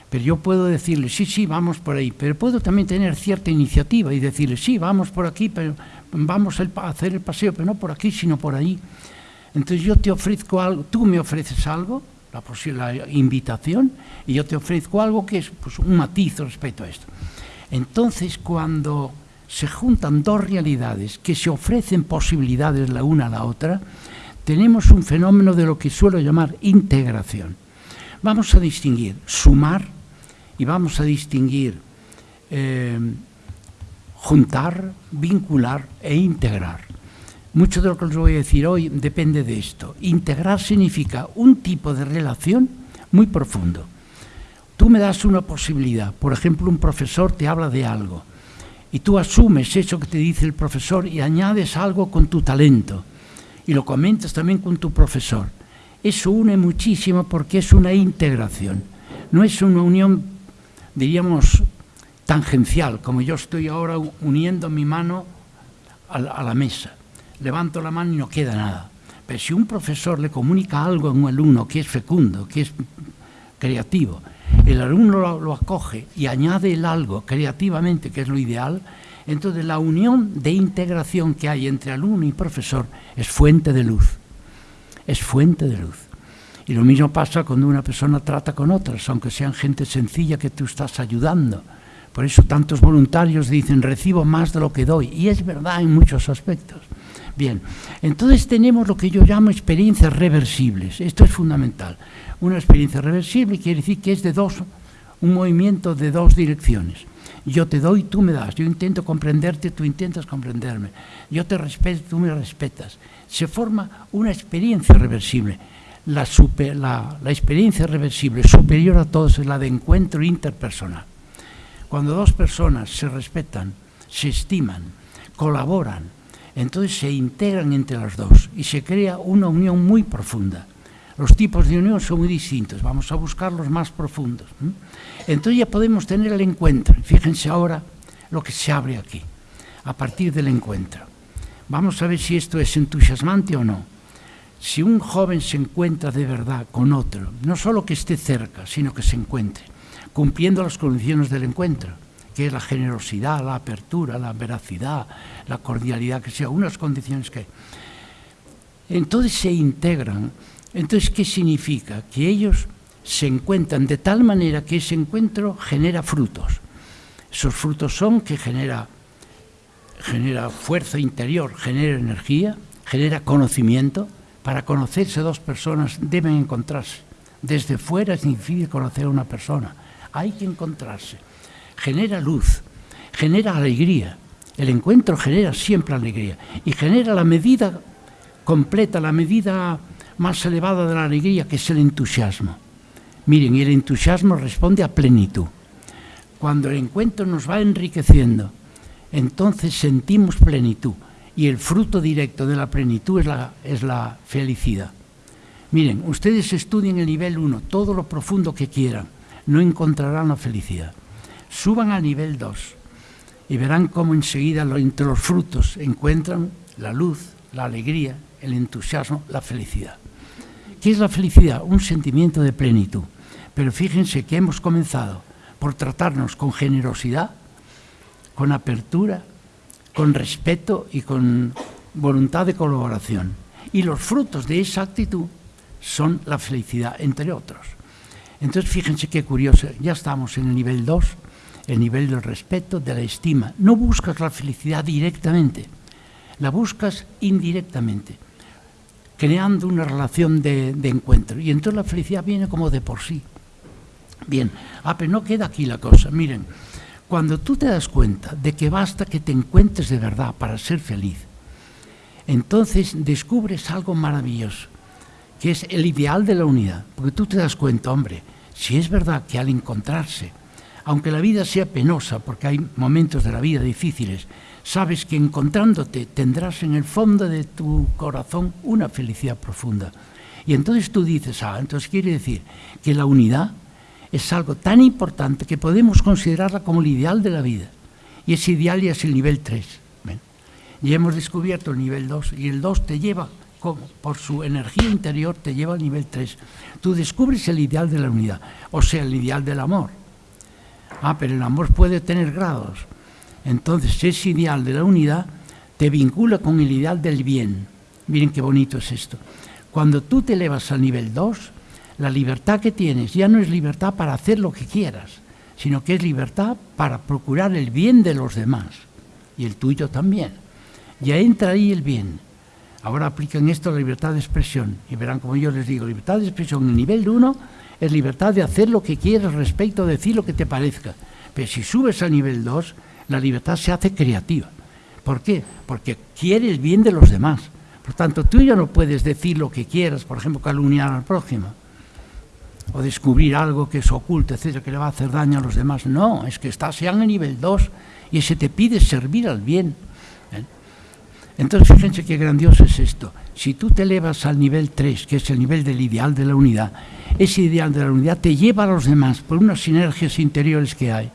pero yo puedo decirle, sí, sí, vamos por ahí, pero puedo también tener cierta iniciativa y decirle, sí, vamos por aquí, pero vamos a hacer el paseo, pero no por aquí, sino por ahí. Entonces yo te ofrezco algo, tú me ofreces algo, la, invitación, y yo te ofrezco algo que es pues, un matiz respecto a esto. Entonces, cuando se juntan dos realidades que se ofrecen posibilidades la una a la otra, tenemos un fenómeno de lo que suelo llamar integración. Vamos a distinguir sumar y vamos a distinguir eh, juntar, vincular e integrar. Mucho de lo que os voy a decir hoy depende de esto. Integrar significa un tipo de relación muy profundo. Tú me das una posibilidad, por ejemplo, un profesor te habla de algo y tú asumes eso que te dice el profesor y añades algo con tu talento y lo comentas también con tu profesor. Eso une muchísimo porque es una integración, no es una unión, diríamos, tangencial, como yo estoy ahora uniendo mi mano a la, mesa. Levanto la mano y no queda nada. Pero si un profesor le comunica algo a un alumno que es fecundo, que es creativo, el alumno lo, lo, acoge y añade el algo creativamente, que es lo ideal, entonces la unión de integración que hay entre alumno y profesor es fuente de luz. Es fuente de luz. Y lo mismo pasa cuando una persona trata con otras, aunque sean gente sencilla que tú estás ayudando por eso tantos voluntarios dicen, recibo más de lo que doy. Y es verdad en muchos aspectos. Bien, entonces tenemos lo que yo llamo experiencias reversibles. Esto es fundamental. Una experiencia reversible quiere decir que es de dos, un movimiento de dos direcciones. Yo te doy, tú me das. Yo intento comprenderte, tú intentas comprenderme. Yo te respeto, tú me respetas. Se forma una experiencia reversible. La, la, experiencia reversible superior a todos es la de encuentro interpersonal. Cuando dos personas se respetan, se estiman, colaboran, entonces se integran entre las dos y se crea una unión muy profunda. Los tipos de unión son muy distintos, vamos a buscar los más profundos. Entonces ya podemos tener el encuentro. Fíjense ahora lo que se abre aquí, a partir del encuentro. Vamos a ver si esto es entusiasmante o no. Si un joven se encuentra de verdad con otro, no solo que esté cerca, sino que se encuentre, cumpliendo las condiciones del encuentro, que es la generosidad, la apertura, la veracidad, la cordialidad, que sea unas condiciones que... Entonces se integran. Entonces, ¿qué significa? Que ellos se encuentran de tal manera que ese encuentro genera frutos. Esos frutos son que genera, genera fuerza interior, genera energía, genera conocimiento. Para conocerse dos personas deben encontrarse. Desde fuera es difícil conocer a una persona hay que encontrarse. Genera luz, genera alegría. El encuentro genera siempre alegría y genera la medida completa, la medida más elevada de la alegría, que es el entusiasmo. Miren, y el entusiasmo responde a plenitud. Cuando el encuentro nos va enriqueciendo, entonces sentimos plenitud y el fruto directo de la plenitud es la, es la felicidad. Miren, ustedes estudien el nivel 1, todo lo profundo que quieran no encontrarán la felicidad. Suban al nivel 2 y verán cómo enseguida entre los frutos encuentran la luz, la alegría, el entusiasmo, la felicidad. ¿Qué es la felicidad? Un sentimiento de plenitud. Pero fíjense que hemos comenzado por tratarnos con generosidad, con apertura, con respeto y con voluntad de colaboración. Y los frutos de esa actitud son la felicidad, entre otros. Entonces, fíjense qué curioso, ya estamos en el nivel 2, el nivel del respeto, de la estima. No buscas la felicidad directamente, la buscas indirectamente, creando una relación de, encuentro. Y entonces la felicidad viene como de por sí. Bien, ah, pero no queda aquí la cosa. Miren, cuando tú te das cuenta de que basta que te encuentres de verdad para ser feliz, entonces descubres algo maravilloso que es el ideal de la unidad. Porque tú te das cuenta, hombre, si es verdad que al encontrarse, aunque la vida sea penosa, porque hay momentos de la vida difíciles, sabes que encontrándote tendrás en el fondo de tu corazón una felicidad profunda. Y entonces tú dices, ah, entonces quiere decir que la unidad es algo tan importante que podemos considerarla como el ideal de la vida. Y ese ideal ya es el nivel 3. Ya hemos descubierto el nivel 2 y el 2 te lleva, por su energía interior, te lleva al nivel 3. Tú descubres el ideal de la unidad, o sea, el ideal del amor. Ah, pero el amor puede tener grados. Entonces ese ideal de la unidad te vincula con el ideal del bien. Miren qué bonito es esto. Cuando tú te elevas al nivel 2, la libertad que tienes ya no es libertad para hacer lo que quieras, sino que es libertad para procurar el bien de los demás y el tuyo también. Ya entra ahí el bien. Ahora aplican esto a la libertad de expresión y verán como yo les digo, libertad de expresión en el nivel 1 es libertad de hacer lo que quieras respecto, de decir lo que te parezca. Pero si subes al nivel 2, la libertad se hace creativa. ¿Por qué? Porque quiere el bien de los demás. Por tanto, tú ya no puedes decir lo que quieras, por ejemplo, calumniar al prójimo, o descubrir algo que es oculto, etcétera, que le va a hacer daño a los demás. No, es que estás ya en el nivel 2 y ese te pide servir al bien. Entonces, fíjense qué grandioso es esto. Si tú te elevas al nivel 3, que es el nivel del ideal de la unidad, ese ideal de la unidad te lleva a los demás por unas sinergias interiores que hay.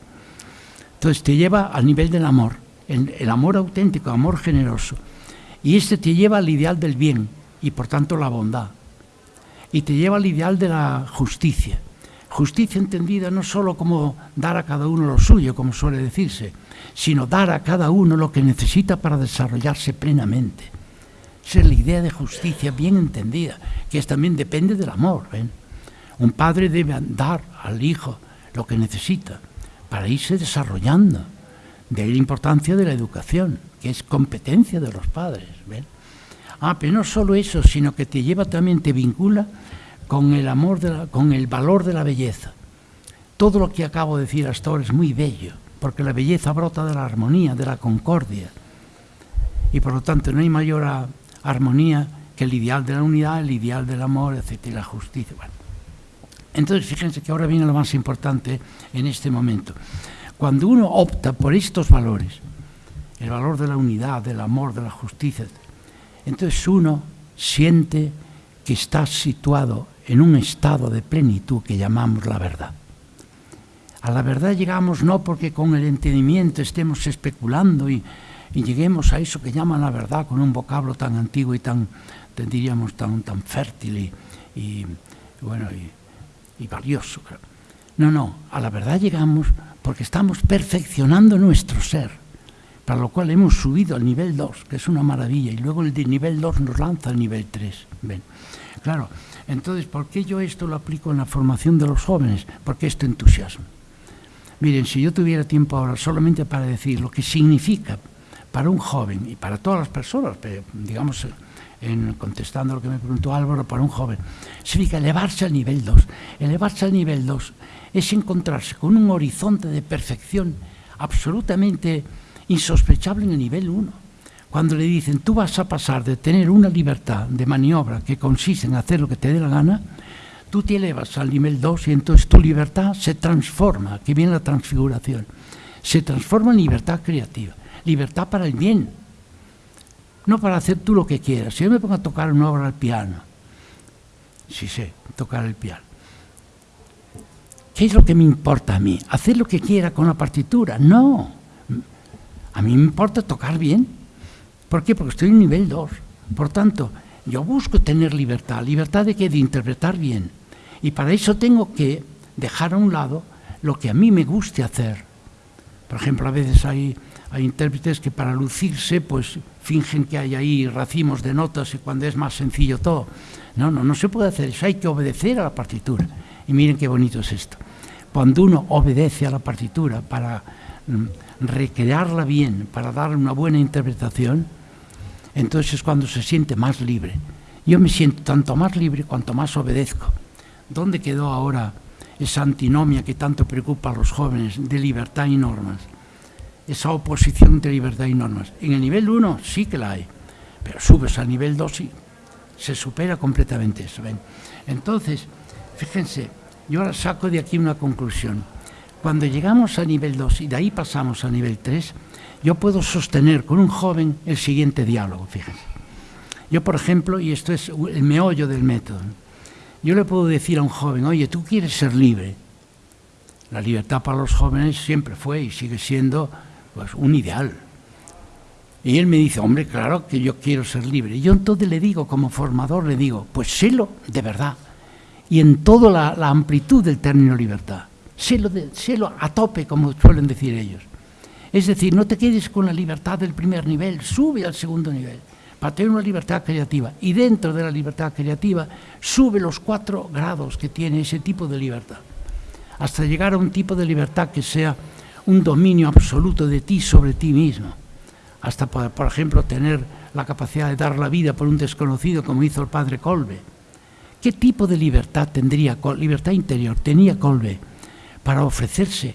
Entonces te lleva al nivel del amor, el, el amor auténtico, amor generoso. Y este te lleva al ideal del bien y por tanto la bondad. Y te lleva al ideal de la justicia. Justicia entendida no solo como dar a cada uno lo suyo, como suele decirse, sino dar a cada uno lo que necesita para desarrollarse plenamente. Esa es la idea de justicia bien entendida, que es, también depende del amor. Un padre debe dar al hijo lo que necesita para irse desarrollando. De la importancia de la educación, que es competencia de los padres. Ah, pero no solo eso, sino que te lleva también, te vincula con el amor, de la, con el valor de la belleza. Todo lo que acabo de decir hasta ahora es muy bello, porque la belleza brota de la armonía, de la concordia. Y por lo tanto no hay mayor armonía que el ideal de la unidad, el ideal del amor, etc. y la justicia. Entonces, fíjense que ahora viene lo más importante en este momento. Cuando uno opta por estos valores, el valor de la unidad, del amor, de la justicia, entonces uno siente que está situado en un estado de plenitud que llamamos la verdad. A la verdad llegamos no porque con el entendimiento estemos especulando y, y lleguemos a eso que llaman la verdad con un vocablo tan antiguo y tan, diríamos, tan, tan fértil y, bueno, y, valioso. No, no, a la verdad llegamos porque estamos perfeccionando nuestro ser, para lo cual hemos subido al nivel 2, que es una maravilla, y luego el nivel 2 nos lanza al nivel 3. ¿ven? Claro, entonces, ¿por qué yo esto lo aplico en la formación de los jóvenes? Porque esto entusiasma. Miren, si yo tuviera tiempo ahora solamente para decir lo que significa para un joven y para todas las personas, digamos, en, contestando lo que me preguntó Álvaro, para un joven, significa elevarse al nivel 2. Elevarse al nivel 2 es encontrarse con un horizonte de perfección absolutamente insospechable en el nivel 1. Cuando le dicen, tú vas a pasar de tener una libertad de maniobra que consiste en hacer lo que te dé la gana, tú te elevas al nivel 2 y entonces tu libertad se transforma, que viene la transfiguración, se transforma en libertad creativa, libertad para el bien, no para hacer tú lo que quieras. Si yo me pongo a tocar una obra al piano, sí sé tocar el piano, ¿qué es lo que me importa a mí? ¿Hacer lo que quiera con la partitura? No. A mí me importa tocar bien. ¿Por qué? Porque estoy en nivel 2. Por tanto, yo busco tener libertad. ¿Libertad de qué? De interpretar bien. Y para eso tengo que dejar a un lado lo que a mí me guste hacer. Por ejemplo, a veces hay, hay intérpretes que para lucirse, pues fingen que hay ahí racimos de notas y cuando es más sencillo todo. No, no, no se puede hacer eso. Hay que obedecer a la partitura. Y miren qué bonito es esto. Cuando uno obedece a la partitura para mm, recrearla bien, para darle una buena interpretación, entonces es cuando se siente más libre. Yo me siento tanto más libre cuanto más obedezco. ¿Dónde quedó ahora esa antinomia que tanto preocupa a los jóvenes de libertad y normas? Esa oposición de libertad y normas. En el nivel 1 sí que la hay, pero subes al nivel 2 y Se supera completamente eso. Entonces, fíjense, yo ahora saco de aquí una conclusión. Cuando llegamos a nivel 2 y de ahí pasamos a nivel 3, yo puedo sostener con un joven el siguiente diálogo, fíjense. Yo, por ejemplo, y esto es el meollo del método, yo le puedo decir a un joven, oye, tú quieres ser libre. La libertad para los jóvenes siempre fue y sigue siendo pues, un ideal. Y él me dice, hombre, claro que yo quiero ser libre. Yo entonces le digo, como formador, le digo, pues sélo de verdad. Y en toda la, amplitud del término libertad. Sélo, sélo a tope, como suelen decir ellos. Es decir, no te quedes con la libertad del primer nivel, sube al segundo nivel para tener una libertad creativa. Y dentro de la libertad creativa sube los cuatro grados que tiene ese tipo de libertad, hasta llegar a un tipo de libertad que sea un dominio absoluto de ti sobre ti mismo, hasta, por, ejemplo, tener la capacidad de dar la vida por un desconocido como hizo el padre Colbe. ¿Qué tipo de libertad tendría, libertad interior, tenía Colbe para ofrecerse,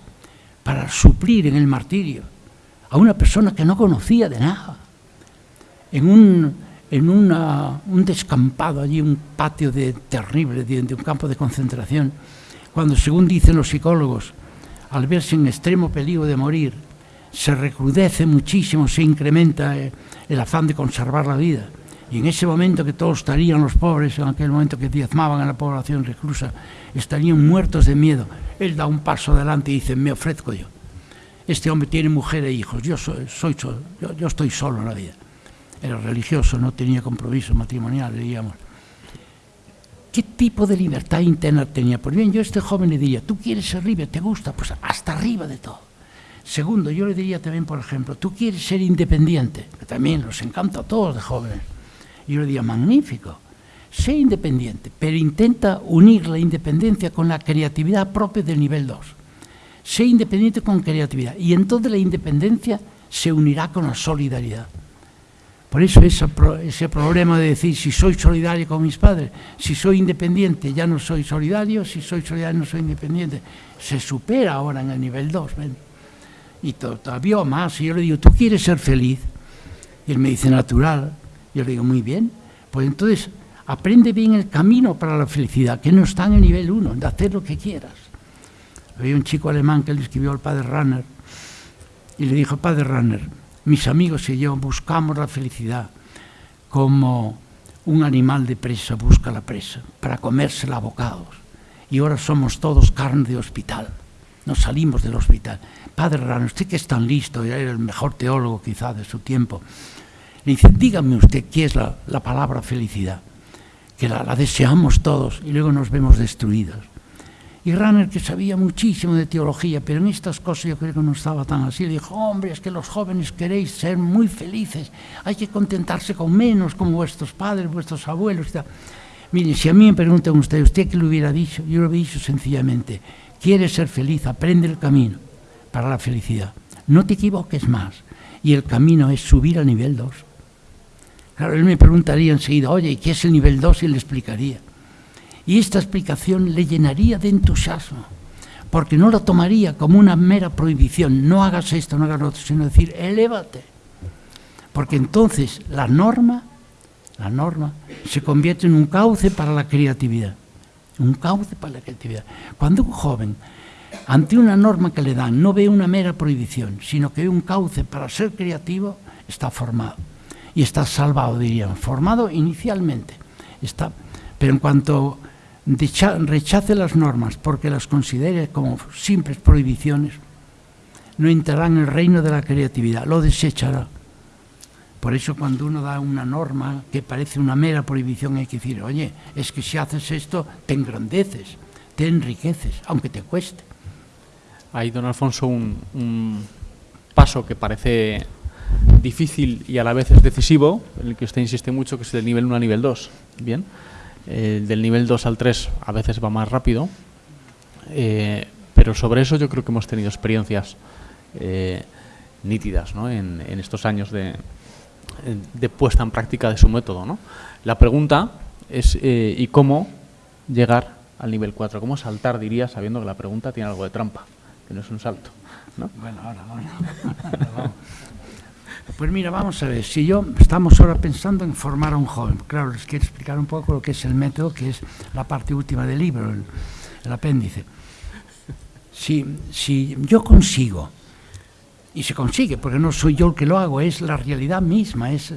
para suplir en el martirio a una persona que no conocía de nada? en un, en un descampado allí, un patio de, terrible, de, un campo de concentración, cuando, según dicen los psicólogos, al verse en extremo peligro de morir, se recrudece muchísimo, se incrementa eh, el afán de conservar la vida. Y en ese momento que todos estarían los pobres, en aquel momento que diezmaban a la población reclusa, estarían muertos de miedo. Él da un paso adelante y dice, me ofrezco yo. Este hombre tiene mujer e hijos, yo, soy, yo, estoy solo en la vida era religioso, no tenía compromiso matrimonial, digamos. ¿Qué tipo de libertad interna tenía? Pues bien, yo a este joven le diría, ¿tú quieres ser libre? ¿Te gusta? Pues hasta arriba de todo. Segundo, yo le diría también, por ejemplo, ¿tú quieres ser independiente? Que también los encanta a todos de jóvenes. Yo le diría, magnífico, sé independiente, pero intenta unir la independencia con la creatividad propia del nivel 2. Sé independiente con creatividad. Y entonces la independencia se unirá con la solidaridad. Por eso ese, problema de decir si soy solidario con mis padres, si soy independiente ya no soy solidario, si soy solidario no soy independiente, se supera ahora en el nivel 2. Y todavía más, y yo le digo, ¿tú quieres ser feliz? Y él me dice, natural. Yo le digo, muy bien, pues entonces aprende bien el camino para la felicidad, que no está en el nivel 1, de hacer lo que quieras. Había un chico alemán que le escribió al padre Runner y le dijo, padre Runner, mis amigos y yo buscamos la felicidad como un animal de presa busca la presa para comérsela a bocados. Y ahora somos todos carne de hospital. Nos salimos del hospital. Padre Rano, usted que es tan listo, era el mejor teólogo quizá de su tiempo, le dice, dígame usted qué es la, palabra felicidad, que la deseamos todos y luego nos vemos destruidos. Y Runner, que sabía muchísimo de teología, pero en estas cosas yo creo que no estaba tan así, le dijo, hombre, es que los jóvenes queréis ser muy felices, hay que contentarse con menos, como vuestros padres, vuestros abuelos. Miren, si a mí me preguntan ustedes, ¿usted qué le hubiera dicho? Yo lo hubiera dicho sencillamente, quieres ser feliz, aprende el camino para la felicidad. No te equivoques más. Y el camino es subir al nivel 2. Claro, él me preguntaría enseguida, oye, ¿y qué es el nivel 2? Y le explicaría. Y esta explicación le llenaría de entusiasmo, porque no lo tomaría como una mera prohibición, no hagas esto, no hagas lo otro, sino decir, elévate. Porque entonces la norma, la norma, se convierte en un cauce para la creatividad. Un cauce para la creatividad. Cuando un joven, ante una norma que le dan, no ve una mera prohibición, sino que ve un cauce para ser creativo, está formado. Y está salvado, diríamos. Formado inicialmente. Está, pero en cuanto rechace las normas porque las considere como simples prohibiciones, no entrará en el reino de la creatividad, lo desechará. Por eso cuando uno da una norma que parece una mera prohibición hay que decir, oye, es que si haces esto te engrandeces, te enriqueces, aunque te cueste. Hay, don Alfonso, un paso que parece difícil y a la vez es decisivo, en el que usted insiste mucho, que es del nivel 1 a nivel 2. Bien. Eh, del nivel 2 al 3 a veces va más rápido, eh, pero sobre eso yo creo que hemos tenido experiencias eh, nítidas en, estos años de, puesta en práctica de su método. ¿no? La pregunta es ¿y cómo llegar al nivel 4? ¿Cómo saltar, diría, sabiendo que la pregunta tiene algo de trampa, que no es un salto? ¿no? Bueno, ahora, Pues mira, vamos a ver, si yo estamos ahora pensando en formar a un joven, claro, les quiero explicar un poco lo que es el método, que es la parte última del libro, el, apéndice. Si, si yo consigo, y se consigue, porque no soy yo el que lo hago, es la realidad misma, es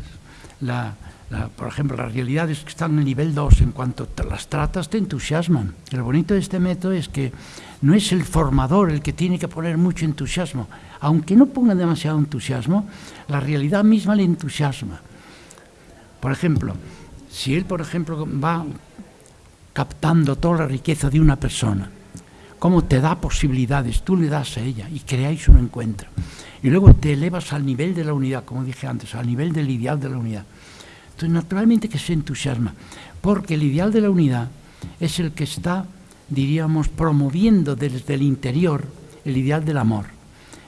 la, la, por ejemplo, las realidades que están en el nivel 2, en cuanto te las tratas, te entusiasman. Y lo bonito de este método es que no es el formador el que tiene que poner mucho entusiasmo. Aunque no ponga demasiado entusiasmo, la realidad misma le entusiasma. Por ejemplo, si él, por ejemplo, va captando toda la riqueza de una persona, cómo te da posibilidades, tú le das a ella y creáis un encuentro. Y luego te elevas al nivel de la unidad, como dije antes, al nivel del ideal de la unidad. Entonces, naturalmente que se entusiasma, porque el ideal de la unidad es el que está, diríamos, promoviendo desde el interior el ideal del amor.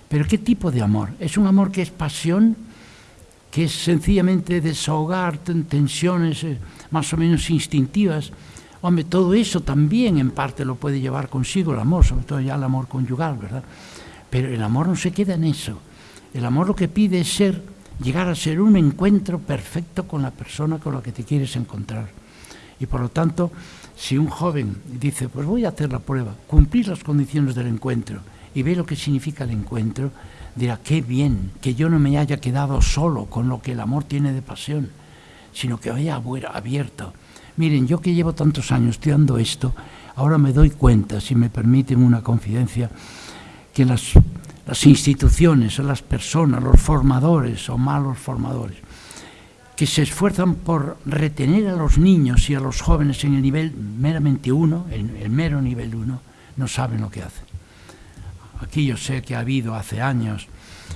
Pero ¿qué tipo de amor? ¿Es un amor que es pasión? ¿Que es sencillamente desahogar tensiones eh, más o menos instintivas? Hombre, todo eso también en parte lo puede llevar consigo el amor, sobre todo ya el amor conyugal, ¿verdad? Pero el amor no se queda en eso. El amor lo que pide es ser llegar a ser un encuentro perfecto con la persona con la que te quieres encontrar. Y por lo tanto, si un joven dice, pues voy a hacer la prueba, cumplir las condiciones del encuentro y ve lo que significa el encuentro, dirá, qué bien que yo no me haya quedado solo con lo que el amor tiene de pasión, sino que haya abierto. Miren, yo que llevo tantos años estudiando esto, ahora me doy cuenta, si me permiten una confidencia, que las las instituciones, las personas, los formadores o malos formadores, que se esfuerzan por retener a los niños y a los jóvenes en el nivel meramente uno, el, el mero nivel uno, no saben lo que hacen. Aquí yo sé que ha habido hace años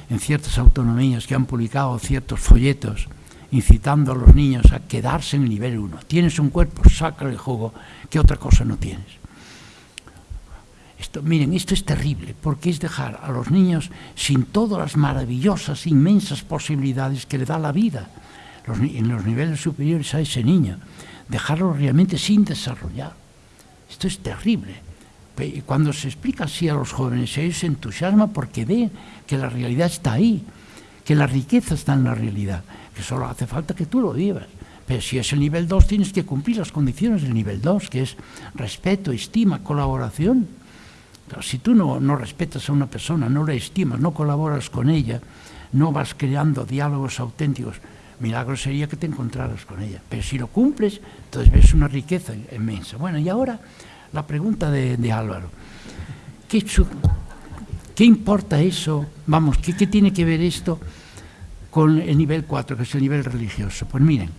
en ciertas autonomías que han publicado ciertos folletos incitando a los niños a quedarse en el nivel uno. Tienes un cuerpo, sácale el jugo, que otra cosa no tienes. Miren, esto es terrible, porque es dejar a los niños sin todas las maravillosas, inmensas posibilidades que le da la vida en los niveles superiores a ese niño, dejarlo realmente sin desarrollar. Esto es terrible. Y cuando se explica así a los jóvenes, ellos se entusiasman porque ven que la realidad está ahí, que la riqueza está en la realidad, que solo hace falta que tú lo vivas. Pero si es el nivel 2, tienes que cumplir las condiciones del nivel 2, que es respeto, estima, colaboración si tú no, no respetas a una persona, no la estimas, no colaboras con ella, no vas creando diálogos auténticos, milagro sería que te encontraras con ella. Pero si lo cumples, entonces ves una riqueza inmensa. Bueno, y ahora la pregunta de, de Álvaro. ¿Qué, ¿Qué, importa eso? Vamos, ¿qué, ¿qué tiene que ver esto con el nivel 4, que es el nivel religioso? Pues miren,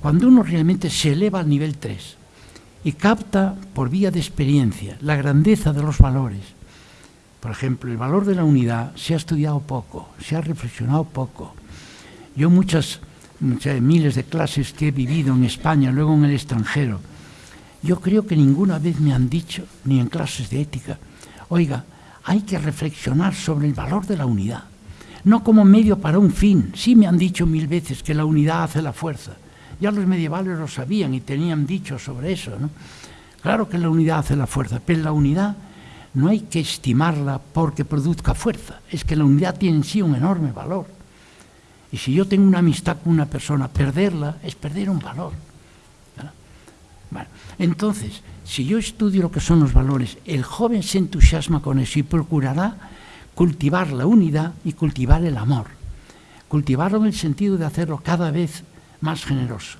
cuando uno realmente se eleva al nivel 3, y capta por vía de experiencia la grandeza de los valores. Por ejemplo, el valor de la unidad se ha estudiado poco, se ha reflexionado poco. Yo muchas, muchas miles de clases que he vivido en España, luego en el extranjero, yo creo que ninguna vez me han dicho, ni en clases de ética, oiga, hay que reflexionar sobre el valor de la unidad, no como medio para un fin. Sí me han dicho mil veces que la unidad hace la fuerza, ya los medievales lo sabían y tenían dicho sobre eso. Claro que la unidad hace la fuerza, pero la unidad no hay que estimarla porque produzca fuerza, es que la unidad tiene en sí un enorme valor. Y si yo tengo una amistad con una persona, perderla es perder un valor. Entonces, si yo estudio lo que son los valores, el joven se entusiasma con eso y procurará cultivar la unidad y cultivar el amor. Cultivarlo en el sentido de hacerlo cada vez más generoso,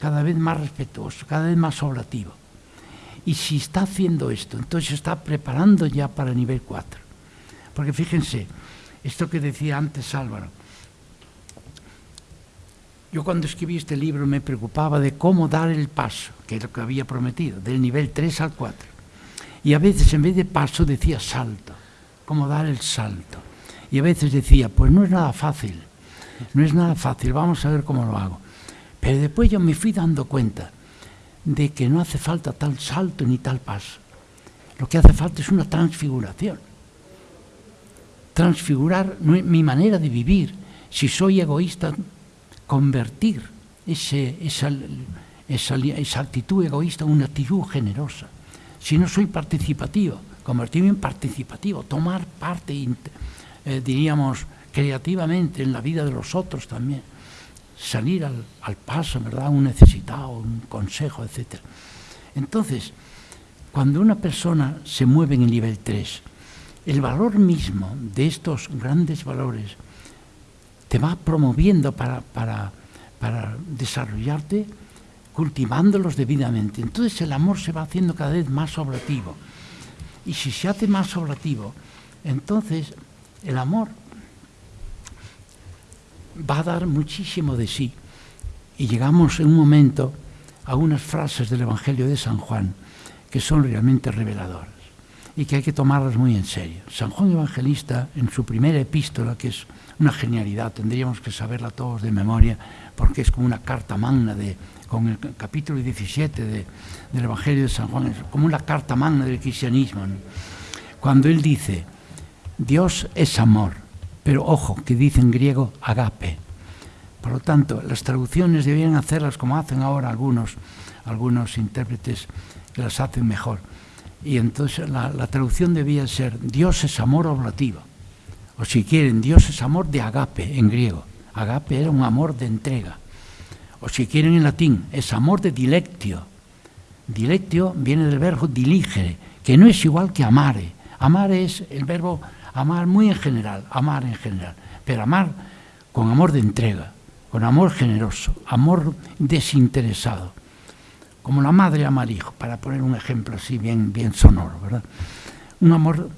cada vez más respetuoso, cada vez más obrativo. Y si está haciendo esto, entonces está preparando ya para el nivel 4. Porque fíjense, esto que decía antes Álvaro, yo cuando escribí este libro me preocupaba de cómo dar el paso, que es lo que había prometido, del nivel 3 al 4. Y a veces en vez de paso decía salto, cómo dar el salto. Y a veces decía, pues no es nada fácil, no es nada fácil, vamos a ver cómo lo hago. Pero después yo me fui dando cuenta de que no hace falta tal salto ni tal paso. Lo que hace falta es una transfiguración. Transfigurar mi manera de vivir. Si soy egoísta, convertir ese, esa, esa, actitud egoísta en una actitud generosa. Si no soy participativo, convertirme en participativo, tomar parte, eh, diríamos, creativamente en la vida de los otros también. Salir al, al paso, ¿verdad? Un necesitado, un consejo, etc. Entonces, cuando una persona se mueve en el nivel 3, el valor mismo de estos grandes valores te va promoviendo para, para, para desarrollarte cultivándolos debidamente. Entonces el amor se va haciendo cada vez más obrativo. Y si se hace más obrativo, entonces el amor va a dar muchísimo de sí. Y llegamos en un momento a unas frases del Evangelio de San Juan que son realmente reveladoras y que hay que tomarlas muy en serio. San Juan Evangelista, en su primera epístola, que es una genialidad, tendríamos que saberla todos de memoria, porque es como una carta magna de, con el capítulo 17 del Evangelio de San Juan, es como una carta magna del cristianismo. Cuando él dice, Dios es amor, pero ojo, que dice en griego agape. Por lo tanto, las traducciones deberían hacerlas como hacen ahora algunos, algunos intérpretes que las hacen mejor. Y entonces la, la traducción debía ser Dios es amor oblativo. O si quieren, Dios es amor de agape en griego. Agape era un amor de entrega. O si quieren en latín, es amor de dilectio. Dilectio viene del verbo diligere, que no es igual que amare. Amar es el verbo amar muy en general, amar en general, pero amar con amor de entrega, con amor generoso, amor desinteresado, como la madre ama al hijo, para poner un ejemplo así bien, bien sonoro, ¿verdad? Un amor,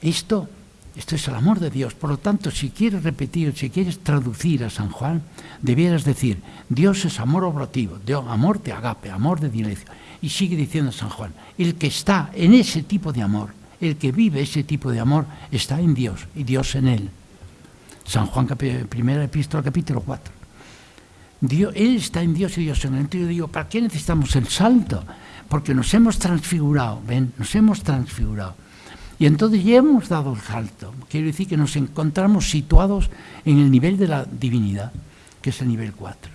esto esto es el amor de Dios. Por lo tanto, si quieres repetir, si quieres traducir a San Juan, debieras decir, Dios es amor obrativo, amor de agape, amor de dilección. Y sigue diciendo San Juan, el que está en ese tipo de amor, el que vive ese tipo de amor, está en Dios y Dios en él. San Juan, primera epístola, capítulo 4. Dios, él está en Dios y Dios en él. Entonces yo digo, ¿para qué necesitamos el salto? Porque nos hemos transfigurado, ven, nos hemos transfigurado. Y entonces ya hemos dado el salto. Quiero decir que nos encontramos situados en el nivel de la divinidad, que es el nivel 4.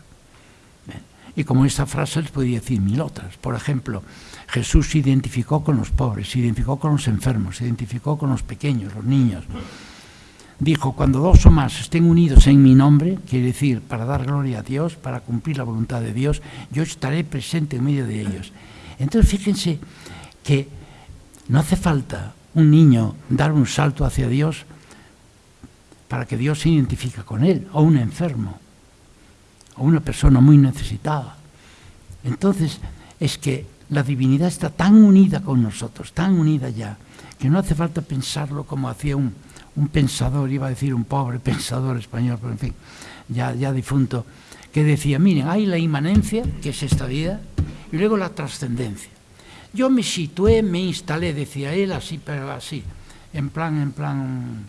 Y como esta frase les podría decir mil otras. Por ejemplo, Jesús se identificó con los pobres, se identificó con los enfermos, se identificó con los pequeños, los niños. Dijo, cuando dos o más estén unidos en mi nombre, quiere decir, para dar gloria a Dios, para cumplir la voluntad de Dios, yo estaré presente en medio de ellos. Entonces fíjense que no hace falta un niño dar un salto hacia Dios para que Dios se identifique con él, o un enfermo, o una persona muy necesitada. Entonces, es que la divinidad está tan unida con nosotros, tan unida ya, que no hace falta pensarlo como hacía un, pensador, iba a decir un pobre pensador español, pero en fin, ya, ya difunto, que decía, miren, hay la inmanencia, que es esta vida, y luego la trascendencia. Yo me situé, me instalé, decía él, así, pero así, en plan, en plan,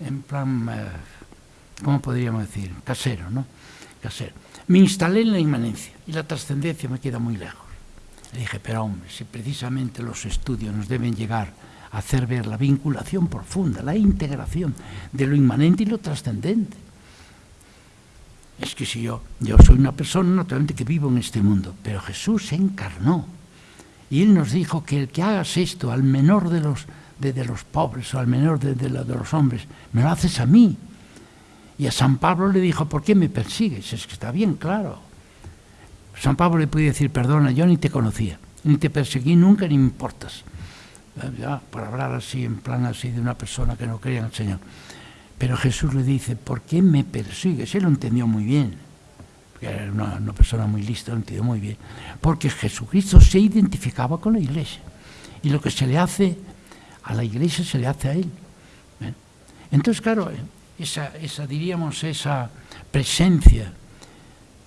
en plan, eh, ¿cómo podríamos decir? Casero, ¿no? Casero. Me instalé en la inmanencia y la trascendencia me queda muy lejos. Le dije, pero hombre, si precisamente los estudios nos deben llegar a hacer ver la vinculación profunda, la integración de lo inmanente y lo trascendente. Es que si yo, yo soy una persona naturalmente que vivo en este mundo, pero Jesús se encarnó y Él nos dijo que el que hagas esto al menor de los, de, los pobres o al menor de, de, de, los hombres, me lo haces a mí. Y a San Pablo le dijo, ¿por qué me persigues? Es que está bien claro. San Pablo le puede decir, perdona, yo ni te conocía, ni te perseguí nunca, ni me importas. Ya, por hablar así, en plan así de una persona que no creía en el Señor. Pero Jesús le dice, ¿por qué me persigues? Él lo entendió muy bien que era una, persona muy lista, lo entiendo muy bien, porque Jesucristo se identificaba con la iglesia y lo que se le hace a la iglesia se le hace a él. ¿ven? Entonces, claro, esa, diríamos, esa presencia,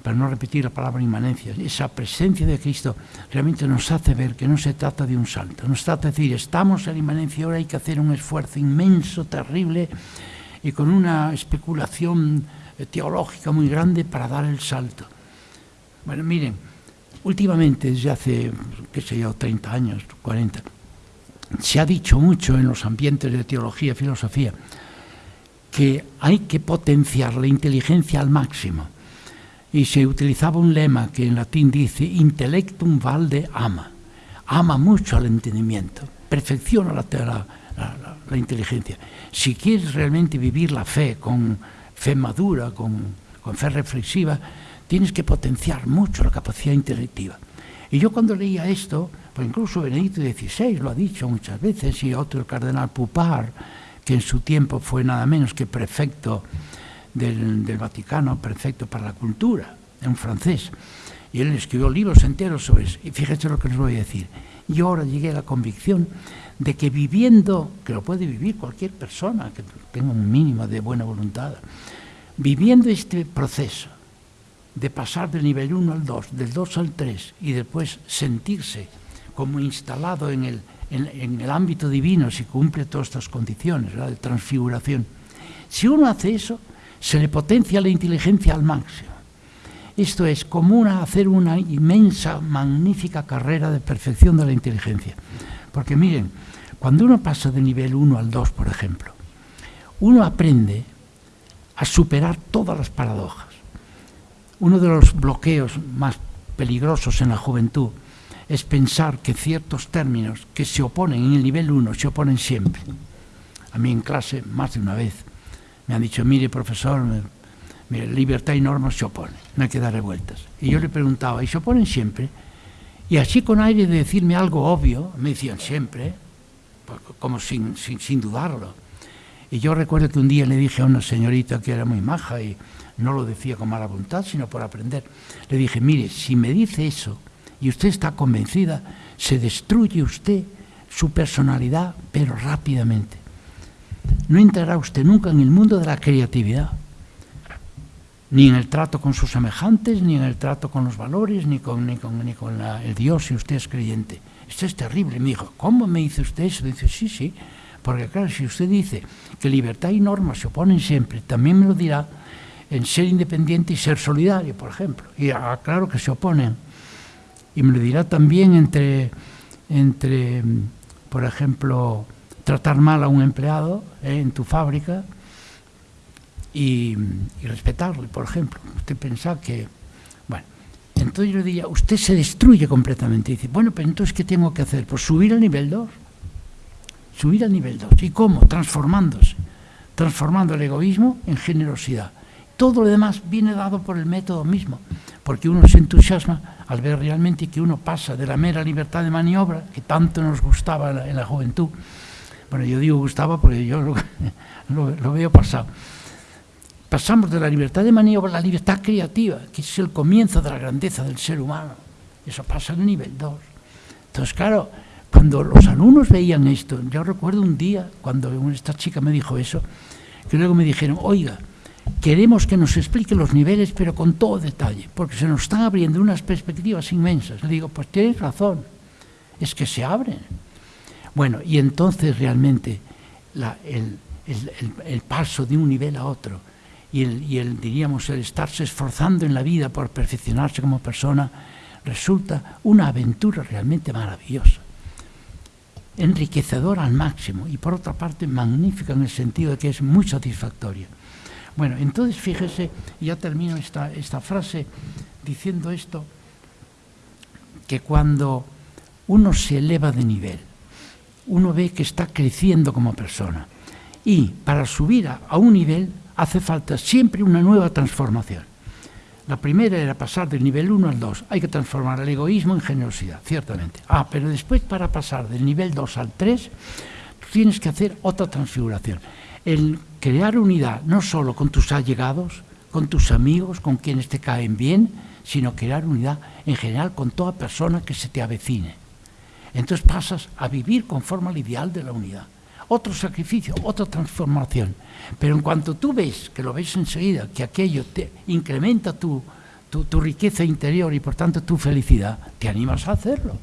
para no repetir la palabra inmanencia, esa presencia de Cristo realmente nos hace ver que no se trata de un salto, nos trata de decir, estamos en inmanencia, ahora hay que hacer un esfuerzo inmenso, terrible, y con una especulación teológica muy grande para dar el salto. Bueno, miren, últimamente, desde hace, qué sé yo, 30 años, 40, se ha dicho mucho en los ambientes de teología filosofía que hay que potenciar la inteligencia al máximo. Y se utilizaba un lema que en latín dice intellectum valde ama. Ama mucho al entendimiento, perfecciona la, la, la inteligencia. Si quieres realmente vivir la fe con fe madura, con, con fe reflexiva, tienes que potenciar mucho la capacidad intelectiva. Y yo cuando leía esto, pues incluso Benedicto XVI lo ha dicho muchas veces, y otro el cardenal Pupar, que en su tiempo fue nada menos que prefecto del, Vaticano, prefecto para la cultura, un francés. Y él escribió libros enteros sobre eso. Y fíjese lo que les voy a decir. Yo ahora llegué a la convicción de que viviendo, que lo puede vivir cualquier persona que tenga un mínimo de buena voluntad, viviendo este proceso de pasar del nivel 1 al 2, del 2 al 3 y después sentirse como instalado en el, en, en el ámbito divino si cumple todas estas condiciones ¿verdad? de transfiguración. Si uno hace eso, se le potencia la inteligencia al máximo. Esto es como una, hacer una inmensa, magnífica carrera de perfección de la inteligencia. Porque miren, cuando uno pasa de nivel 1 al 2, por ejemplo, uno aprende a superar todas las paradojas. Uno de los bloqueos más peligrosos en la juventud es pensar que ciertos términos que se oponen en el nivel 1 se oponen siempre. A mí en clase, más de una vez, me han dicho, mire profesor, mire, libertad y normas se oponen, no hay que darle vueltas. Y yo le preguntaba, ¿y se oponen siempre? Y así con aire de decirme algo obvio, me decían siempre, como sin, sin, sin dudarlo. Y yo recuerdo que un día le dije a una señorita que era muy maja y no lo decía con mala voluntad, sino por aprender, le dije, mire, si me dice eso y usted está convencida, se destruye usted su personalidad, pero rápidamente. No entrará usted nunca en el mundo de la creatividad, ni en el trato con sus semejantes, ni en el trato con los valores, ni con, ni con, ni con el Dios si usted es creyente. Esto es terrible. Me dijo, ¿cómo me dice usted eso? Dice, sí, sí, porque claro, si usted dice que libertad y normas se oponen siempre, también me lo dirá en ser independiente y ser solidario, por ejemplo. Y ah, claro que se oponen. Y me lo dirá también entre, entre por ejemplo, tratar mal a un empleado eh, en tu fábrica y, y, respetarle, por ejemplo. Usted piensa que, bueno, entonces yo diría, usted se destruye completamente. Y dice, bueno, pero entonces, ¿qué tengo que hacer? Pues subir al nivel 2. Subir al nivel 2. ¿Y cómo? Transformándose. Transformando el egoísmo en generosidad. Todo lo demás viene dado por el método mismo, porque uno se entusiasma al ver realmente que uno pasa de la mera libertad de maniobra, que tanto nos gustaba en la, en la juventud, bueno, yo digo gustaba porque yo lo, lo, lo, veo pasado. Pasamos de la libertad de maniobra a la libertad creativa, que es el comienzo de la grandeza del ser humano. Eso pasa en el nivel 2. Entonces, claro, cuando los alumnos veían esto, yo recuerdo un día cuando esta chica me dijo eso, que luego me dijeron, oiga, queremos que nos explique los niveles, pero con todo detalle, porque se nos están abriendo unas perspectivas inmensas. Le digo, pues tienes razón, es que se abren. Bueno, y entonces realmente el, paso de un nivel a otro y, el, y el, diríamos, el estarse esforzando en la vida por perfeccionarse como persona, resulta una aventura realmente maravillosa, enriquecedora al máximo y por otra parte magnífica en el sentido de que es muy satisfactoria. Bueno, entonces fíjese, ya termino esta, esta frase diciendo esto, que cuando uno se eleva de nivel, uno ve que está creciendo como persona. Y para subir a, a, un nivel hace falta siempre una nueva transformación. La primera era pasar del nivel 1 al 2. Hay que transformar el egoísmo en generosidad, ciertamente. Ah, pero después para pasar del nivel 2 al 3, tienes que hacer otra transfiguración. El crear unidad no solo con tus allegados, con tus amigos, con quienes te caen bien, sino crear unidad en general con toda persona que se te avecine. Entonces pasas a vivir conforme al ideal de la unidad. Otro sacrificio, otra transformación. Pero en cuanto tú ves, que lo ves enseguida, que aquello te incrementa tu, tu, riqueza interior y por tanto tu felicidad, te animas a hacerlo.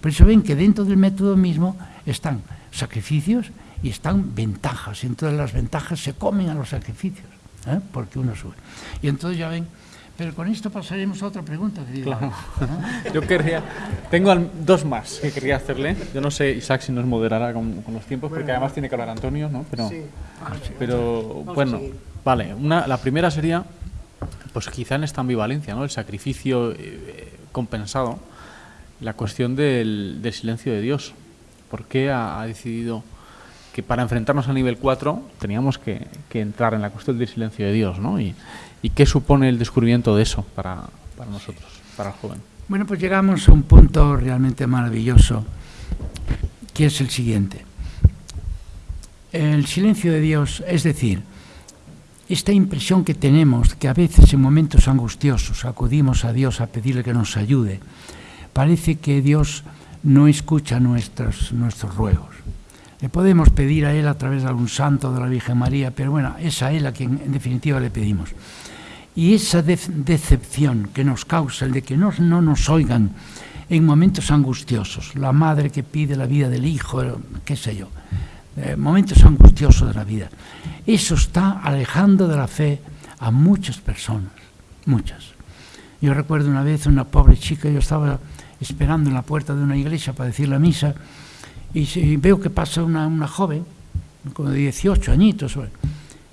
Por eso ven que dentro del método mismo están sacrificios y están ventajas. Y entonces las ventajas se comen a los sacrificios, ¿eh? porque uno sube. Y entonces ya ven, pero con esto pasaremos a otra pregunta. Querido. Claro. ¿no? Yo querría, tengo dos más que quería hacerle. Yo no sé, Isaac, si nos moderará con, con los tiempos, bueno, porque además tiene que hablar Antonio, ¿no? Pero, sí. pero bueno, vale. Una, la primera sería, pues quizá en esta ambivalencia, ¿no? El sacrificio eh, compensado, la cuestión del, del, silencio de Dios. ¿Por qué ha, ha decidido que para enfrentarnos al nivel 4 teníamos que, entrar en la cuestión del silencio de Dios, ¿no? Y, qué supone el descubrimiento de eso para, para nosotros, para el joven. Bueno, pues llegamos a un punto realmente maravilloso, que es el siguiente. El silencio de Dios, es decir, esta impresión que tenemos, que a veces en momentos angustiosos acudimos a Dios a pedirle que nos ayude, parece que Dios no escucha nuestros, nuestros ruegos. Le podemos pedir a Él a través de algún santo de la Virgen María, pero bueno, es a Él a quien en definitiva le pedimos. Y esa decepción que nos causa el de que no, no nos oigan en momentos angustiosos, la madre que pide la vida del hijo, qué sé yo, eh, momentos angustiosos de la vida, eso está alejando de la fe a muchas personas, muchas. Yo recuerdo una vez una pobre chica, yo estaba esperando en la puerta de una iglesia para decir la misa, y, veo que pasa una, joven, como de 18 añitos,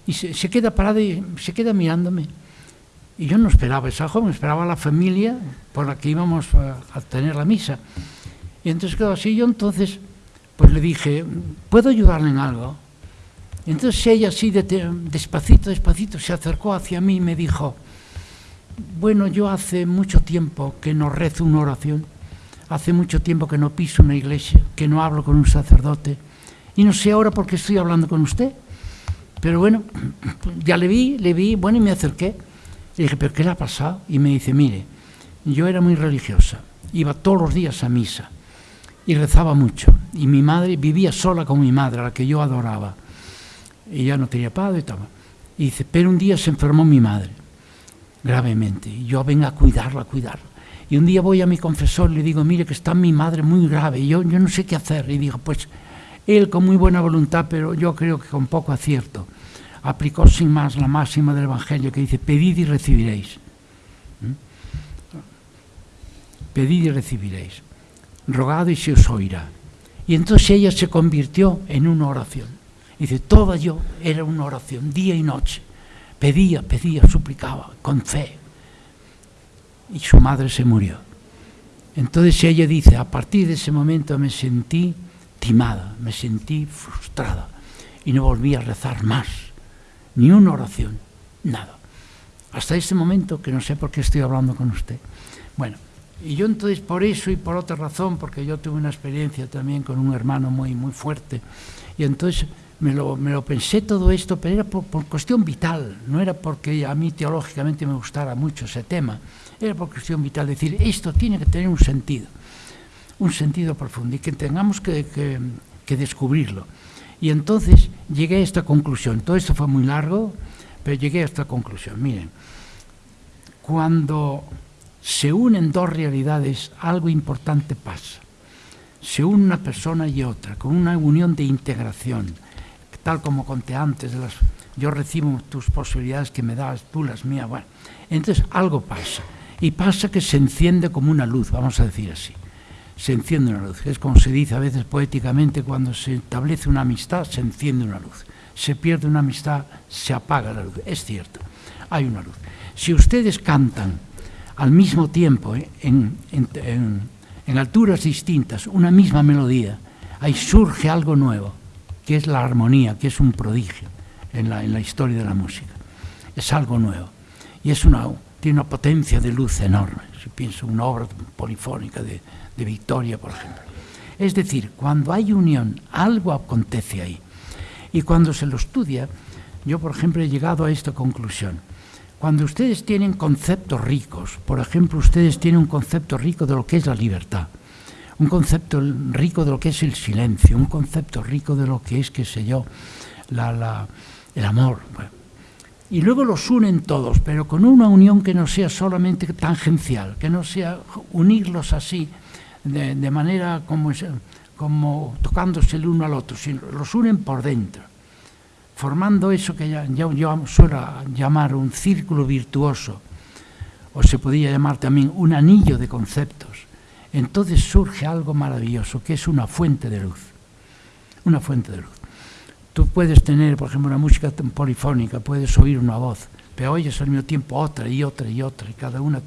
y se, queda parada y se queda mirándome. Y yo no esperaba esa joven, esperaba a la familia por la que íbamos a, tener la misa. Y entonces quedó así, yo entonces pues le dije, ¿puedo ayudarle en algo? Y entonces ella así despacito, despacito se acercó hacia mí y me dijo, bueno, yo hace mucho tiempo que no rezo una oración Hace mucho tiempo que no piso una iglesia, que no hablo con un sacerdote. Y no sé ahora por qué estoy hablando con usted. Pero bueno, ya le vi, le vi, bueno, y me acerqué. Le dije, ¿pero qué le ha pasado? Y me dice, mire, yo era muy religiosa, iba todos los días a misa y rezaba mucho. Y mi madre vivía sola con mi madre, a la que yo adoraba. Ya no tenía padre y tal. Y dice, pero un día se enfermó mi madre, gravemente. Y yo venga a cuidarla, a cuidarla. Y un día voy a mi confesor y le digo, mire que está mi madre muy grave, yo, yo no sé qué hacer. Y dijo, pues él con muy buena voluntad, pero yo creo que con poco acierto, aplicó sin más la máxima del Evangelio que dice, pedid y recibiréis. ¿Mm? Pedid y recibiréis. Rogado y se os oirá. Y entonces ella se convirtió en una oración. Dice, toda yo era una oración, día y noche. Pedía, pedía, suplicaba, con fe, y su madre se murió. Entonces ella dice, a partir de ese momento me sentí timada, me sentí frustrada y no volví a rezar más, ni una oración, nada. Hasta ese momento que no sé por qué estoy hablando con usted. Bueno, y yo entonces por eso y por otra razón, porque yo tuve una experiencia también con un hermano muy, muy fuerte, y entonces me lo, me lo pensé todo esto, pero era por, por cuestión vital, no era porque a mí teológicamente me gustara mucho ese tema, era por cuestión vital, decir, esto tiene que tener un sentido, un sentido profundo y que tengamos que, descubrirlo. Y entonces llegué a esta conclusión. Todo esto fue muy largo, pero llegué a esta conclusión. Miren, cuando se unen dos realidades, algo importante pasa. Se une una persona y otra, con una unión de integración, tal como conté antes, yo recibo tus posibilidades que me das, tú las mías, bueno, entonces algo pasa y pasa que se enciende como una luz, vamos a decir así. Se enciende una luz. Es como se dice a veces poéticamente, cuando se establece una amistad, se enciende una luz. Se pierde una amistad, se apaga la luz. Es cierto, hay una luz. Si ustedes cantan al mismo tiempo, eh, en, en alturas distintas, una misma melodía, ahí surge algo nuevo, que es la armonía, que es un prodigio en la, en la historia de la música. Es algo nuevo. Y es una, tiene una potencia de luz enorme. Si pienso en una obra polifónica de, de Victoria, por ejemplo. Es decir, cuando hay unión, algo acontece ahí. Y cuando se lo estudia, yo, por ejemplo, he llegado a esta conclusión. Cuando ustedes tienen conceptos ricos, por ejemplo, ustedes tienen un concepto rico de lo que es la libertad, un concepto rico de lo que es el silencio, un concepto rico de lo que es, qué sé yo, la, la, el amor. Bueno, y luego los unen todos, pero con una unión que no sea solamente tangencial, que no sea unirlos así, de, manera como, tocándose el uno al otro, sino los unen por dentro, formando eso que ya, yo suelo llamar un círculo virtuoso, o se podría llamar también un anillo de conceptos. Entonces surge algo maravilloso, que es una fuente de luz, una fuente de luz. Tú puedes tener, por ejemplo, una música polifónica, puedes oír una voz, pero oyes al mismo tiempo otra y otra y otra, y cada una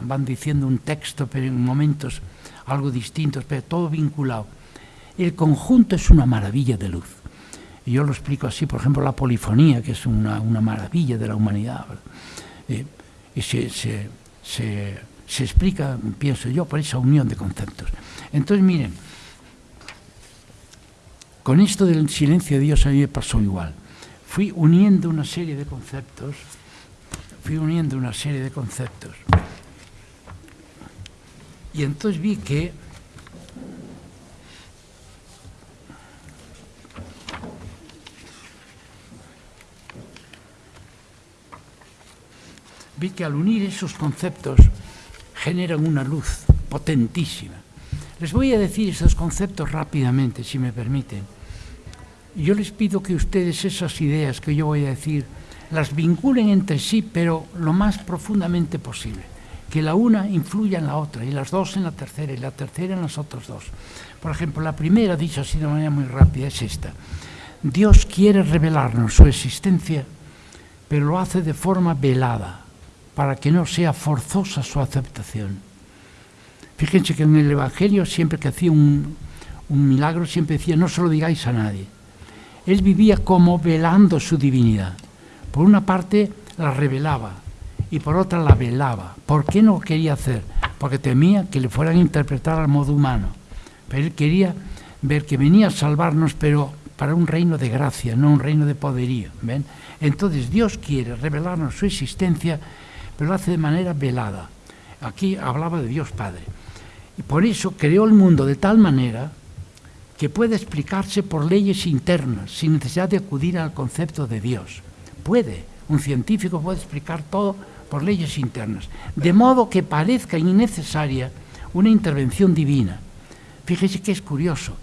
van diciendo un texto, pero en momentos algo distintos, pero todo vinculado. El conjunto es una maravilla de luz. Y yo lo explico así, por ejemplo, la polifonía, que es una, maravilla de la humanidad. Eh, y se, se, se explica, pienso yo, por esa unión de conceptos. Entonces, miren, con esto del silencio de Dios a mí me pasó igual. Fui uniendo una serie de conceptos, fui uniendo una serie de conceptos. Y entonces vi que vi que al unir esos conceptos generan una luz potentísima. Les voy a decir esos conceptos rápidamente, si me permiten. Yo les pido que ustedes esas ideas que yo voy a decir las vinculen entre sí, pero lo más profundamente posible. Que la una influya en la otra, y las dos en la tercera, y la tercera en las otras dos. Por ejemplo, la primera, dicho así de manera muy rápida, es esta. Dios quiere revelarnos su existencia, pero lo hace de forma velada, para que no sea forzosa su aceptación. Fíjense que en el Evangelio, siempre que hacía un, milagro, siempre decía, no se lo digáis a nadie. Él vivía como velando su divinidad. Por una parte la revelaba y por otra la velaba. ¿Por qué no quería hacer? Porque temía que le fueran a interpretar al modo humano. Pero él quería ver que venía a salvarnos, pero para un reino de gracia, no un reino de poderío. ¿ven? Entonces Dios quiere revelarnos su existencia pero lo hace de manera velada. Aquí hablaba de Dios Padre. Y por eso creó el mundo de tal manera que puede explicarse por leyes internas, sin necesidad de acudir al concepto de Dios. Puede, un científico puede explicar todo por leyes internas, de modo que parezca innecesaria una intervención divina. Fíjese que es curioso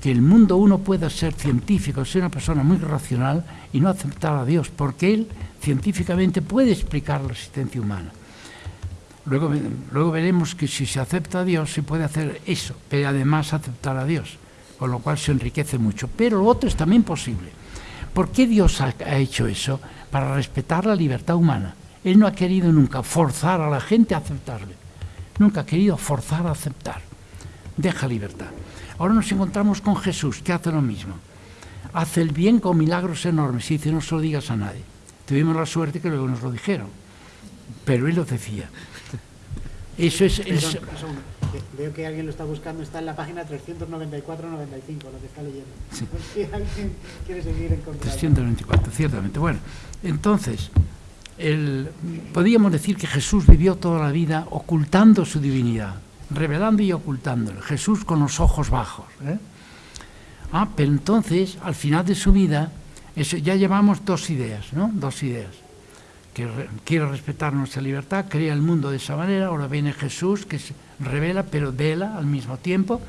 que el mundo uno pueda ser científico, ser una persona muy racional y no aceptar a Dios, porque él científicamente puede explicar la existencia humana. Luego, luego veremos que si se acepta a Dios se puede hacer eso, pero además aceptar a Dios, con lo cual se enriquece mucho. Pero lo otro es también posible. ¿Por qué Dios ha, hecho eso? Para respetar la libertad humana. Él no ha querido nunca forzar a la gente a aceptarle. Nunca ha querido forzar a aceptar. Deja libertad. Ahora nos encontramos con Jesús, que hace lo mismo. Hace el bien con milagros enormes y dice, no se lo digas a nadie. Tuvimos la suerte que luego nos lo dijeron, pero él lo decía. Eso es... Veo que alguien lo está buscando, está en la página 394-95, lo que está leyendo. Si alguien quiere seguir encontrando. 394, ciertamente. Bueno, entonces, el, podríamos decir que Jesús vivió toda la vida ocultando su divinidad, revelando y ocultándolo. Jesús con los ojos bajos. ¿eh? Ah, pero entonces, al final de su vida, eso, ya llevamos dos ideas, ¿no? Dos ideas. Que quiere respetar nuestra libertad, crea el mundo de esa manera, ahora viene Jesús que se revela pero vela al mismo tiempo.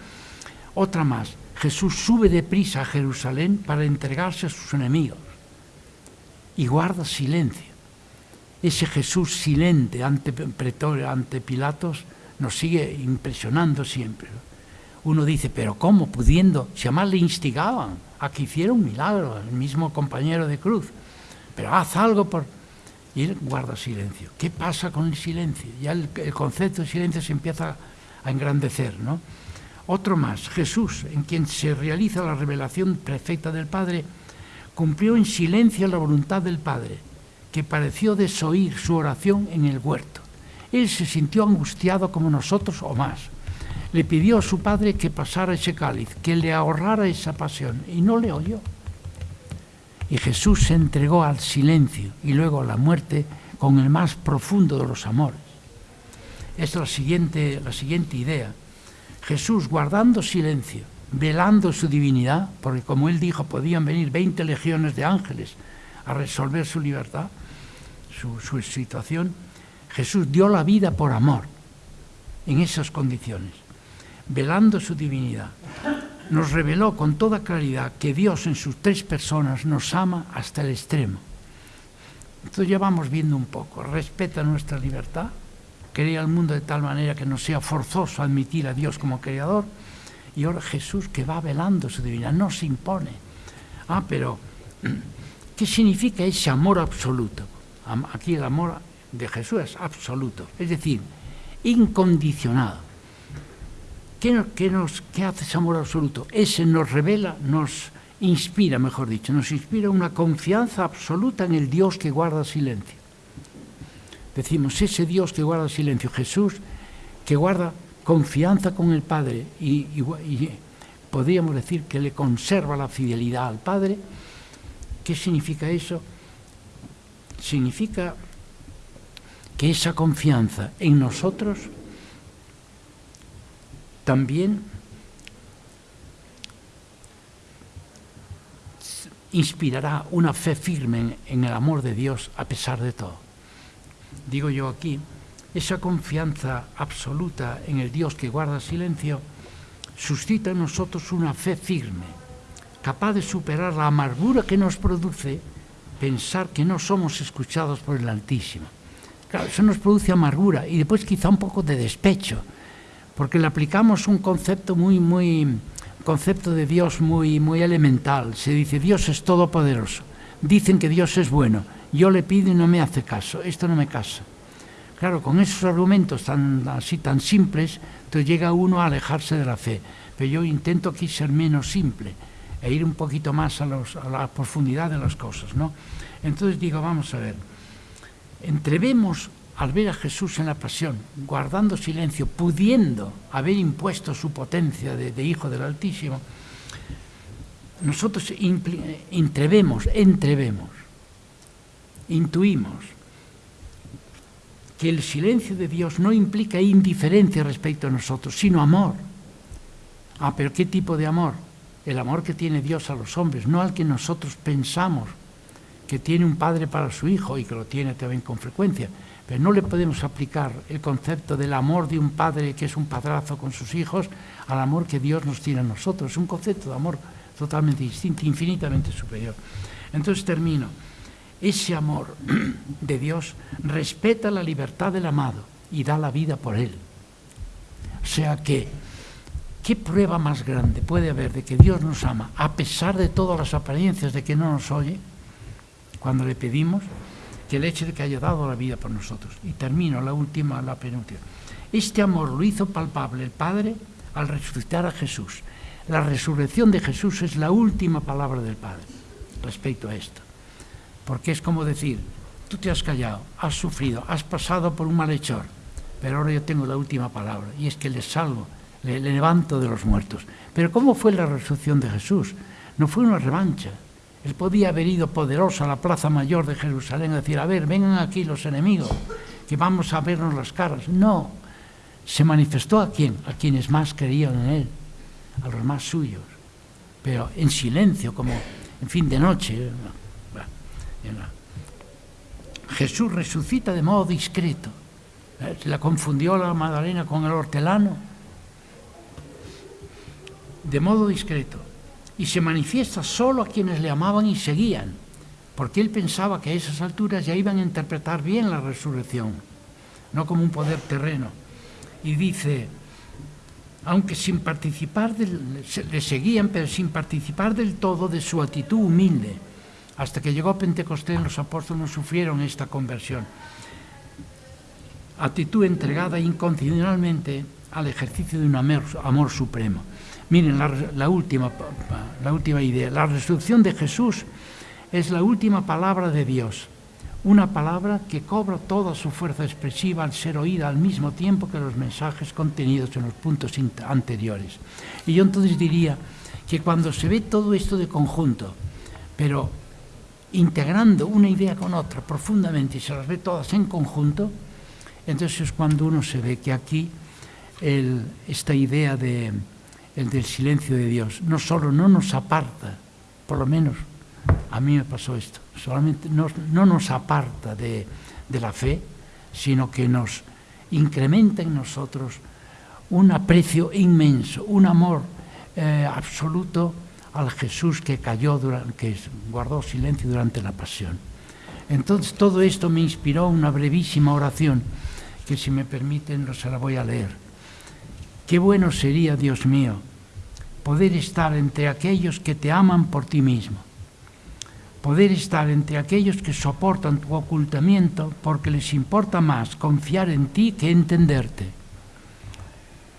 Otra más, Jesús sube deprisa a Jerusalén para entregarse a sus enemigos y guarda silencio. Ese Jesús silente ante, ante Pilatos nos sigue impresionando siempre. Uno dice, pero ¿cómo pudiendo? Si además le instigaban a que hiciera un milagro, el mismo compañero de cruz. Pero haz algo por... Y él guarda silencio. ¿Qué pasa con el silencio? Ya el, concepto de silencio se empieza a engrandecer, ¿no? Otro más, Jesús, en quien se realiza la revelación perfecta del Padre, cumplió en silencio la voluntad del Padre, que pareció desoír su oración en el huerto. Él se sintió angustiado como nosotros o más le pidió a su padre que pasara ese cáliz, que le ahorrara esa pasión, y no le oyó. Y Jesús se entregó al silencio y luego a la muerte con el más profundo de los amores. Es la siguiente, la siguiente idea. Jesús guardando silencio, velando su divinidad, porque como él dijo, podían venir 20 legiones de ángeles a resolver su libertad, su, su situación, Jesús dio la vida por amor en esas condiciones velando su divinidad, nos reveló con toda claridad que Dios en sus tres personas nos ama hasta el extremo. Entonces ya vamos viendo un poco, respeta nuestra libertad, crea el mundo de tal manera que no sea forzoso admitir a Dios como creador, y ahora Jesús que va velando su divinidad, no se impone. Ah, pero ¿qué significa ese amor absoluto? Aquí el amor de Jesús es absoluto, es decir, incondicionado ¿Qué, nos, ¿Qué hace ese amor absoluto? Ese nos revela, nos inspira, mejor dicho, nos inspira una confianza absoluta en el Dios que guarda silencio. Decimos, ese Dios que guarda silencio, Jesús, que guarda confianza con el Padre y, y podríamos decir que le conserva la fidelidad al Padre. ¿Qué significa eso? Significa que esa confianza en nosotros también inspirará una fe firme en, el amor de Dios a pesar de todo. Digo yo aquí, esa confianza absoluta en el Dios que guarda silencio suscita en nosotros una fe firme, capaz de superar la amargura que nos produce pensar que no somos escuchados por el Altísimo. Claro, eso nos produce amargura y después quizá un poco de despecho, porque le aplicamos un concepto muy, muy, concepto de Dios muy, muy elemental. Se dice, Dios es todopoderoso. Dicen que Dios es bueno. Yo le pido y no me hace caso. Esto no me casa. Claro, con esos argumentos tan, así tan simples, entonces llega uno a alejarse de la fe. Pero yo intento aquí ser menos simple e ir un poquito más a, los, a la profundidad de las cosas, ¿no? Entonces digo, vamos a ver, entrevemos al ver a Jesús en la pasión, guardando silencio, pudiendo haber impuesto su potencia de, Hijo del Altísimo, nosotros entrevemos, entrevemos, intuimos que el silencio de Dios no implica indiferencia respecto a nosotros, sino amor. Ah, pero ¿qué tipo de amor? El amor que tiene Dios a los hombres, no al que nosotros pensamos que tiene un padre para su hijo y que lo tiene también con frecuencia, pero no le podemos aplicar el concepto del amor de un padre que es un padrazo con sus hijos al amor que Dios nos tiene a nosotros. Es un concepto de amor totalmente distinto, infinitamente superior. Entonces termino. Ese amor de Dios respeta la libertad del amado y da la vida por él. O sea que, ¿qué prueba más grande puede haber de que Dios nos ama a pesar de todas las apariencias de que no nos oye cuando le pedimos? que el hecho de que haya dado la vida por nosotros. Y termino la última, la penúltima. Este amor lo hizo palpable el Padre al resucitar a Jesús. La resurrección de Jesús es la última palabra del Padre respecto a esto. Porque es como decir, tú te has callado, has sufrido, has pasado por un malhechor, pero ahora yo tengo la última palabra, y es que le salvo, le, le levanto de los muertos. Pero ¿cómo fue la resurrección de Jesús? No fue una revancha, él podía haber ido poderoso a la plaza mayor de Jerusalén a decir, a ver, vengan aquí los enemigos, que vamos a vernos las caras. No, se manifestó a quién, a quienes más creían en Él, a los más suyos, pero en silencio, como en fin de noche. Jesús resucita de modo discreto. La confundió la Magdalena con el hortelano. De modo discreto y se manifiesta solo a quienes le amaban y seguían, porque él pensaba que a esas alturas ya iban a interpretar bien la resurrección, no como un poder terreno. Y dice, aunque sin participar, le seguían, pero sin participar del todo de su actitud humilde. Hasta que llegó Pentecostés, los apóstoles no sufrieron esta conversión. Actitud entregada incondicionalmente al ejercicio de un amor supremo. Miren, la, última, la última idea. La resurrección de Jesús es la última palabra de Dios. Una palabra que cobra toda su fuerza expresiva al ser oída al mismo tiempo que los mensajes contenidos en los puntos anteriores. Y yo entonces diría que cuando se ve todo esto de conjunto, pero integrando una idea con otra profundamente y se las ve todas en conjunto, entonces es cuando uno se ve que aquí esta idea de, el del silencio de Dios. No solo no nos aparta, por lo menos a mí me pasó esto, solamente no, nos aparta de, la fe, sino que nos incrementa en nosotros un aprecio inmenso, un amor eh, absoluto al Jesús que cayó, durante, que guardó silencio durante la pasión. Entonces todo esto me inspiró una brevísima oración que si me permiten no se la voy a leer. Qué bueno sería, Dios mío, poder estar entre aquellos que te aman por ti mismo, poder estar entre aquellos que soportan tu ocultamiento porque les importa más confiar en ti que entenderte.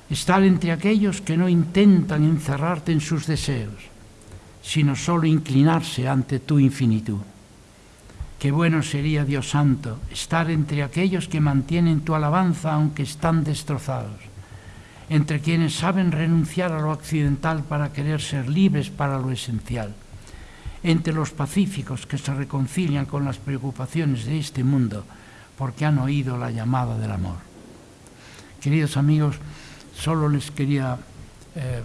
estar entre aquellos que no intentan encerrarte en sus deseos, sino solo inclinarse ante tu infinitud. Qué bueno sería, Dios Santo, estar entre aquellos que mantienen tu alabanza aunque están destrozados, entre quienes saben renunciar a lo accidental para querer ser libres para lo esencial, entre los pacíficos que se reconcilian con las preocupaciones de este mundo porque han oído la llamada del amor. Queridos amigos, Solo les quería, eh,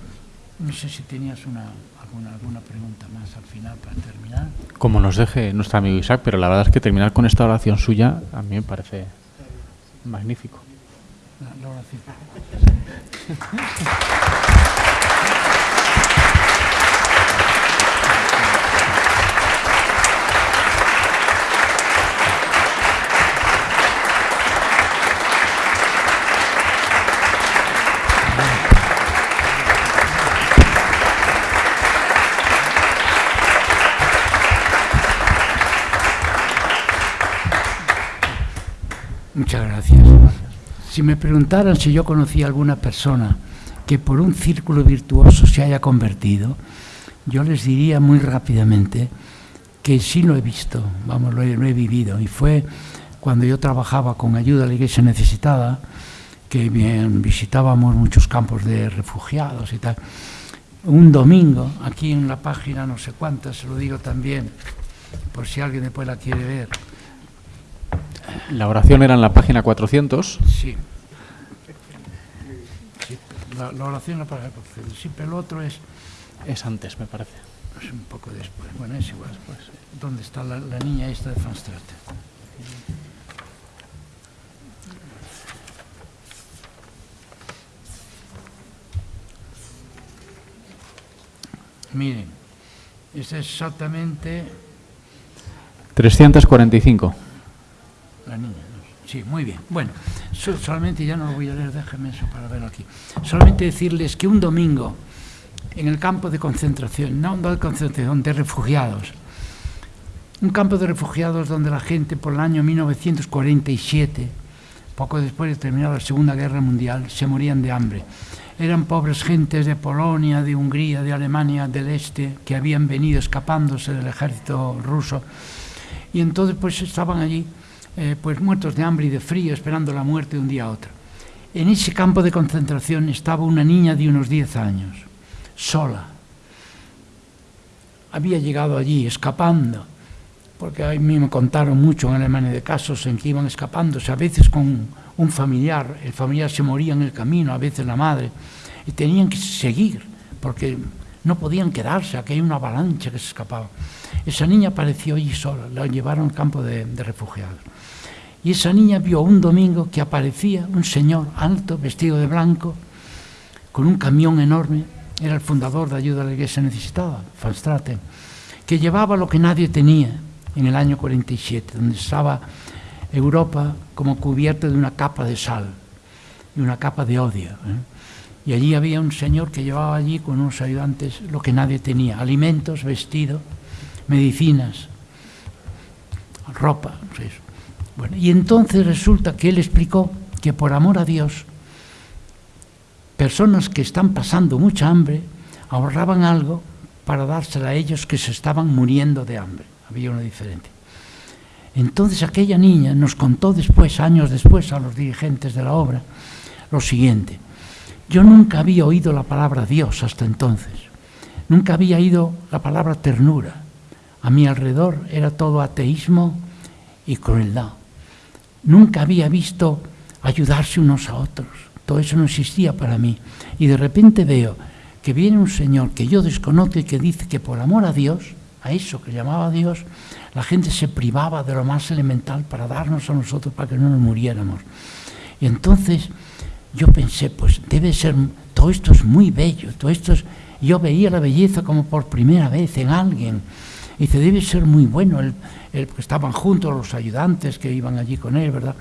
no sé si tenías una, alguna, alguna pregunta más al final para terminar. Como nos deje nuestro amigo Isaac, pero la verdad es que terminar con esta oración suya a mí me parece magnífico. La, la oración. Muchas gracias. Si me preguntaran si yo conocía alguna persona que por un círculo virtuoso se haya convertido, yo les diría muy rápidamente que sí lo he visto, vamos, lo he, lo he vivido. Y fue cuando yo trabajaba con ayuda a la iglesia necesitada, que bien, visitábamos muchos campos de refugiados y tal. Un domingo, aquí en la página no sé cuántas, se lo digo también, por si alguien después la quiere ver, La oración era en la página 400. Sí. Sí, la, la oración la para Sí, pero el otro es, Es antes, me parece. es un poco después. Bueno, es igual. Pues, ¿Dónde está la, la niña esta de Van Straten? Miren, es exactamente 345. La niña, sí, muy bien. Bueno, so- solamente ya no lo voy a leer, déjeme eso para verlo aquí. Solamente decirles que un domingo en el campo de concentración, no de concentración, de refugiados, un campo de refugiados donde la gente por el año 1947, poco después de terminar la Segunda Guerra Mundial, se morían de hambre. Eran pobres gentes de Polonia, de Hungría, de Alemania del Este, que habían venido escapándose del ejército ruso y entonces pues estaban allí eh, pues muertos de hambre y de frío esperando la muerte de un día a otro. En ese campo de concentración estaba una niña de unos 10 años, sola. Había llegado allí escapando, porque a mí me contaron mucho en Alemania de casos en que iban escapándose, a veces con un familiar, el familiar se moría en el camino, a veces la madre, y tenían que seguir, porque no podían quedarse, aquí hay una avalancha que se escapaba. Esa niña apareció allí sola, la llevaron al campo de, refugiados. Y esa niña vio un domingo que aparecía un señor alto, vestido de blanco, con un camión enorme, era el fundador de ayuda a la iglesia necesitada, Van Straten, que llevaba lo que nadie tenía en el año 47, donde estaba Europa como cubierta de una capa de sal y una capa de odio. ¿eh? Y allí había un señor que llevaba allí con unos ayudantes lo que nadie tenía, alimentos, vestido, medicinas, ropa. Bueno, y entonces resulta que él explicó que por amor a Dios, personas que están pasando mucha hambre ahorraban algo para dársela a ellos que se estaban muriendo de hambre. Había una diferencia. Entonces aquella niña nos contó después, años después, a los dirigentes de la obra, lo siguiente. Yo nunca había oído la palabra Dios hasta entonces. Nunca había oído la palabra ternura. A mi alrededor era todo ateísmo y crueldad. Nunca había visto ayudarse unos a otros. Todo eso no existía para mí. Y de repente veo que viene un señor que yo desconozco y que dice que por amor a Dios, a eso que llamaba Dios, la gente se privaba de lo más elemental para darnos a nosotros para que no nos muriéramos. Y entonces yo pensé, pues debe ser, todo esto es muy bello, todo esto es, yo veía la belleza como por primera vez en alguien. Y dice, debe ser muy bueno, el, el, estaban juntos los ayudantes que iban allí con él, ¿verdad?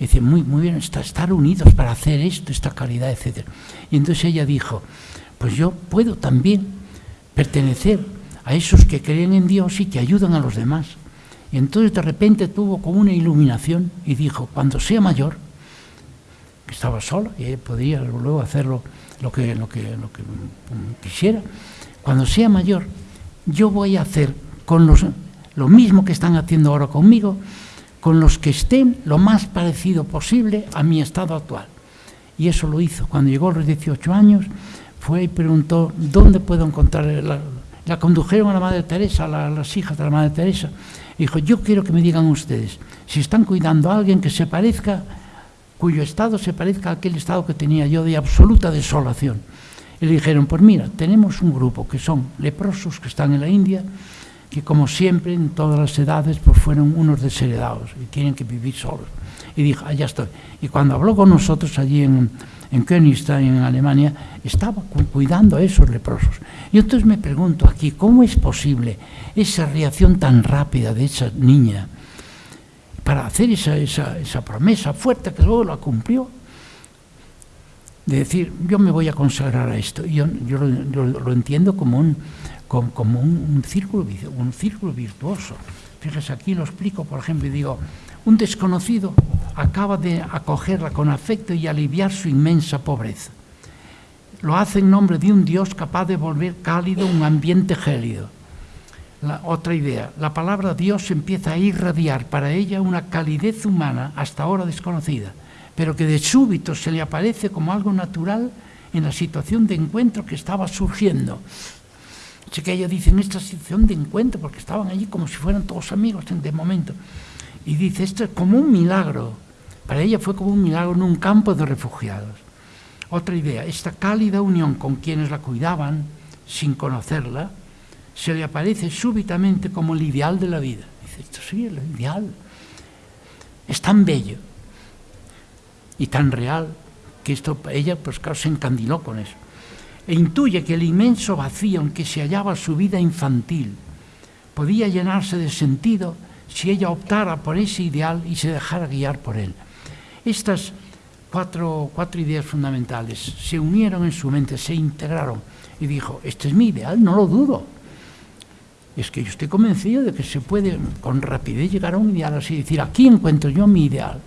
Y dice, muy, muy bien, está, estar unidos para hacer esto, esta caridad, etc. Y entonces ella dijo, pues yo puedo también pertenecer a esos que creen en Dios y que ayudan a los demás. Y entonces de repente tuvo como una iluminación y dijo, cuando sea mayor, que estaba sola y ella podía luego hacerlo lo que, lo que, lo que quisiera. Cuando sea mayor, yo voy a hacer con los, lo mismo que están haciendo ahora conmigo, con los que estén lo más parecido posible a mi estado actual. Y eso lo hizo. Cuando llegó a los 18 años, fue y preguntó, ¿dónde puedo encontrar? La, condujeron a la Madre Teresa, a las hijas de la Madre Teresa. Y dijo, yo quiero que me digan ustedes, si están cuidando a alguien que se parezca, cuyo estado se parezca a aquel estado que tenía yo de absoluta desolación. Y le dijeron, pues mira, tenemos un grupo que son leprosos que están en la India, que como siempre en todas las edades pues fueron unos desheredados y tienen que vivir solos. Y dijo, allá ah, estoy. Y cuando habló con nosotros allí en, en Königstein, en Alemania, estaba cuidando a esos leprosos. Y entonces me pregunto aquí, ¿cómo es posible esa reacción tan rápida de esa niña para hacer esa, esa, esa promesa fuerte que luego la cumplió? De decir, yo me voy a consagrar a esto. Yo, yo, lo, yo lo entiendo como un, como, como un, círculo, un círculo virtuoso. Fíjese, aquí lo explico, por ejemplo, y digo, un desconocido acaba de acogerla con afecto y aliviar su inmensa pobreza. Lo hace en nombre de un Dios capaz de volver cálido un ambiente gélido. Otra idea, la palabra Dios empieza a irradiar para ella una calidez humana hasta ahora desconocida, pero que de súbito se le aparece como algo natural en la situación de encuentro que estaba surgiendo. Así que ella dice en esta situación de encuentro, porque estaban allí como si fueran todos amigos de momento. Y dice, esto es como un milagro. Para ella fue como un milagro en un campo de refugiados. Otra idea, esta cálida unión con quienes la cuidaban, sin conocerla, se le aparece súbitamente como el ideal de la vida. Dice, esto sí, el ideal. Es tan bello y tan real que esto, ella, pues claro, se encandiló con eso. E intuye que el inmenso vacío en que se hallaba su vida infantil podía llenarse de sentido si ella optara por ese ideal y se dejara guiar por él. Estas cuatro, cuatro ideas fundamentales se unieron en su mente, se integraron y dijo, este es mi ideal, no lo dudo. Es que yo estoy convencido de que se puede con rapidez llegar a un ideal así, decir, aquí encuentro yo mi ideal.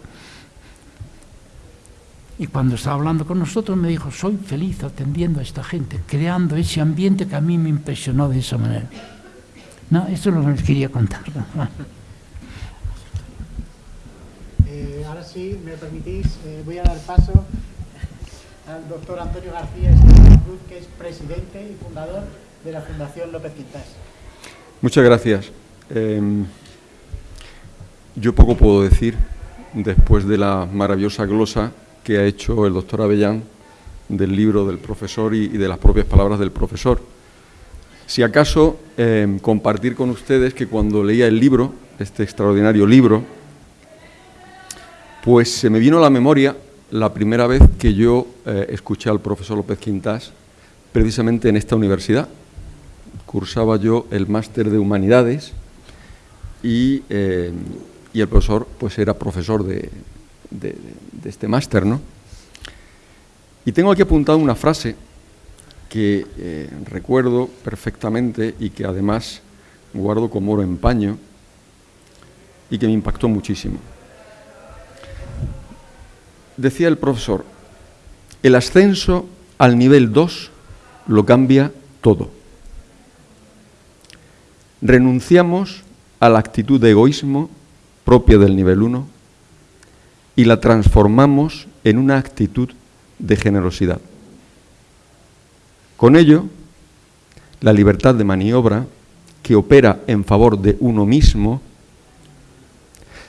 Y cuando estaba hablando con nosotros me dijo, soy feliz atendiendo a esta gente, creando ese ambiente que a mí me impresionó de esa manera. No, eso es lo que les quería contar. Eh, ahora sí, me permitís, eh, voy a dar paso al doctor Antonio García Cruz, que es presidente y fundador de la Fundación López Quintas. Muchas gracias. Eh, yo poco puedo decir después de la maravillosa glosa que ha hecho el doctor Avellán del libro del profesor y, de las propias palabras del profesor. Si acaso eh, compartir con ustedes que cuando leía el libro, este extraordinario libro, pues se me vino a la memoria la primera vez que yo eh, escuché al profesor López Quintas precisamente en esta universidad. Cursaba yo el máster de Humanidades y, eh, el profesor pues era profesor de este máster, ¿no? Y tengo aquí apuntado una frase que eh, recuerdo perfectamente y que además guardo como oro en paño y que me impactó muchísimo. Decía el profesor, el ascenso al nivel 2 lo cambia todo. Renunciamos a la actitud de egoísmo propia del nivel 1 y la transformamos en una actitud de generosidad. Con ello, la libertad de maniobra, que opera en favor de uno mismo,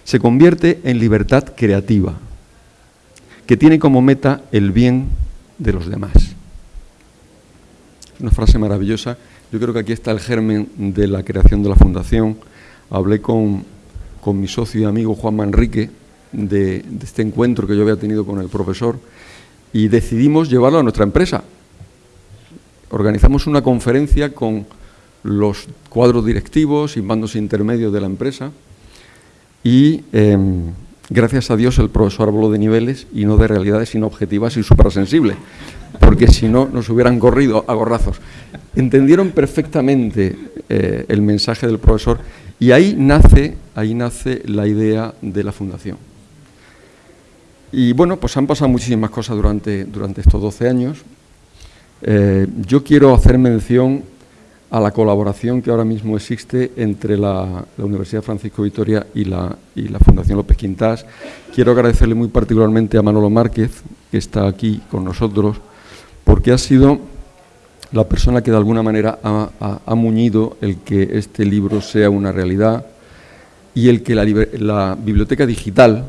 se convierte en libertad creativa, que tiene como meta el bien de los demás. Una frase maravillosa. Yo creo que aquí está el germen de la creación de la fundación. Hablé con, con mi socio y amigo Juan Manrique de, este encuentro que yo había tenido con el profesor y decidimos llevarlo a nuestra empresa. Organizamos una conferencia con los cuadros directivos y mandos intermedios de la empresa y eh, gracias a Dios el profesor habló de niveles y no de realidades inobjetivas y suprasensibles, porque si no nos hubieran corrido a gorrazos. Entendieron perfectamente eh, el mensaje del profesor y ahí nace, ahí nace la idea de la fundación. Y bueno, pues han pasado muchísimas cosas durante, durante estos 12 años. Eh, yo quiero hacer mención a la colaboración que ahora mismo existe entre la, Universidad Francisco Vitoria y la, Fundación López Quintás. Quiero agradecerle muy particularmente a Manolo Márquez, que está aquí con nosotros, porque ha sido la persona que de alguna manera ha, muñido el que este libro sea una realidad y el que la, biblioteca digital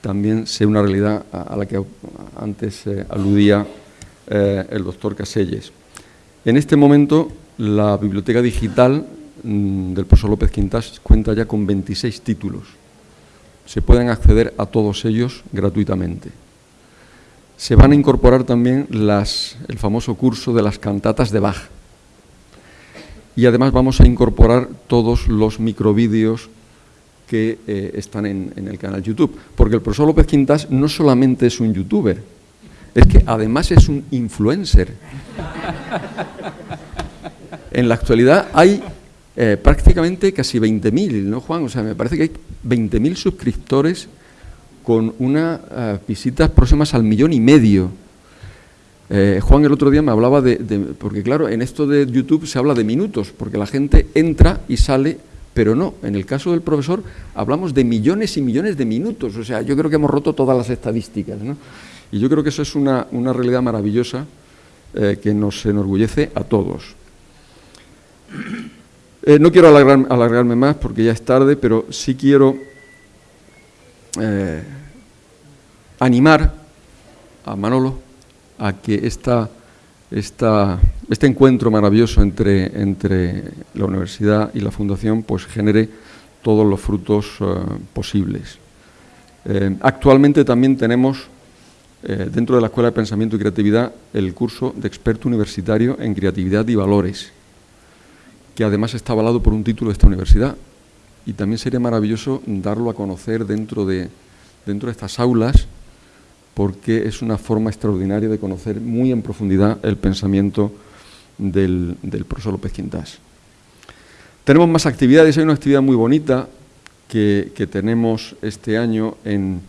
también sea una realidad a, la que antes eh, aludía eh, el doctor Caselles. En este momento, la biblioteca digital mm, del profesor López Quintas cuenta ya con 26 títulos. Se pueden acceder a todos ellos gratuitamente. Se van a incorporar también las, el famoso curso de las cantatas de Bach. Y además vamos a incorporar todos los microvídeos que eh, están en, el canal YouTube. Porque el profesor López Quintas no solamente es un youtuber, es que además es un influencer. En la actualidad hay eh, prácticamente casi 20.000, ¿no, Juan? O sea, me parece que hay 20.000 suscriptores con unas eh, visitas próximas al millón y medio. Eh, Juan el otro día me hablaba de, porque claro, en esto de YouTube se habla de minutos, porque la gente entra y sale, pero no, en el caso del profesor hablamos de millones y millones de minutos, o sea, yo creo que hemos roto todas las estadísticas, ¿no? Y yo creo que eso es una, realidad maravillosa que nos enorgullece a todos. No quiero alargarme más porque ya es tarde, pero sí quiero eh, animar a Manolo a que esta, este encuentro maravilloso entre, entre, la universidad y la fundación pues genere todos los frutos eh, posibles. Eh, actualmente también tenemos dentro de la Escuela de Pensamiento y Creatividad el curso de experto universitario en creatividad y valores, que además está avalado por un título de esta universidad, y también sería maravilloso darlo a conocer dentro de, dentro de estas aulas porque es una forma extraordinaria de conocer muy en profundidad el pensamiento del, profesor López Quintás. Tenemos más actividades, hay una actividad muy bonita que, tenemos este año en,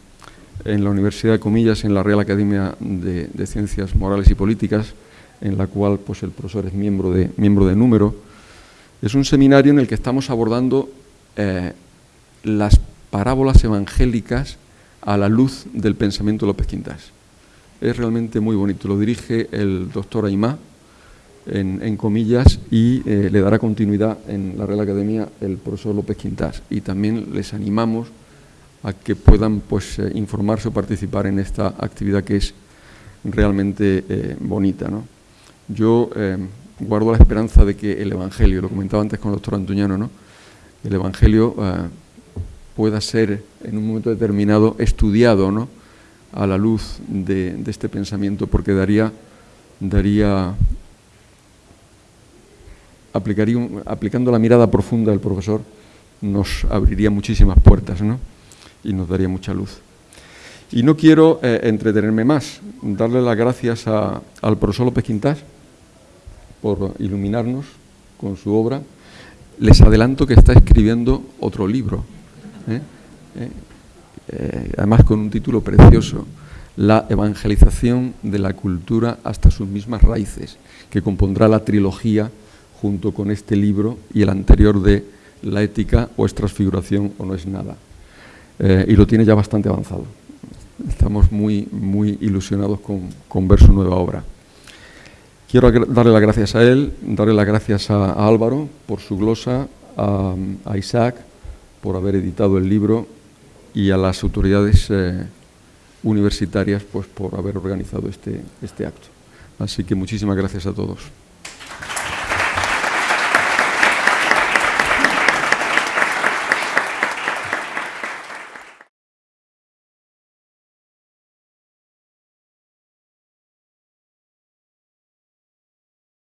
la Universidad de Comillas, en la Real Academia de, Ciencias Morales y Políticas, en la cual pues, el profesor es miembro de, miembro de número. Es un seminario en el que estamos abordando eh, las parábolas evangélicas a la luz del pensamiento de López Quintas. Es realmente muy bonito. Lo dirige el doctor Aymá, en, comillas, y eh, le dará continuidad en la Real Academia el profesor López Quintas. Y también les animamos a que puedan pues, eh, informarse o participar en esta actividad que es realmente bonita. Yo guardo la esperanza de que el Evangelio, lo comentaba antes con el doctor Antuñano, ¿no? el Evangelio eh, pueda ser en un momento determinado estudiado ¿no? a la luz de, este pensamiento, porque daría, daría aplicaría, aplicando la mirada profunda del profesor, nos abriría muchísimas puertas ¿no? y nos daría mucha luz. Y no quiero eh, entretenerme más, darle las gracias al profesor López Quintás por iluminarnos con su obra les adelanto que está escribiendo otro libro, ¿eh? ¿Eh? Eh, además con un título precioso, La evangelización de la cultura hasta sus mismas raíces, que compondrá la trilogía junto con este libro y el anterior de La ética o es transfiguración o no es nada. y lo tiene ya bastante avanzado. Estamos muy, muy ilusionados con ver su nueva obra. Quiero darle las gracias a él, darle las gracias a, Álvaro por su glosa, a, Isaac por haber editado el libro y a las autoridades eh, universitarias pues, por haber organizado este, este acto. Así que muchísimas gracias a todos.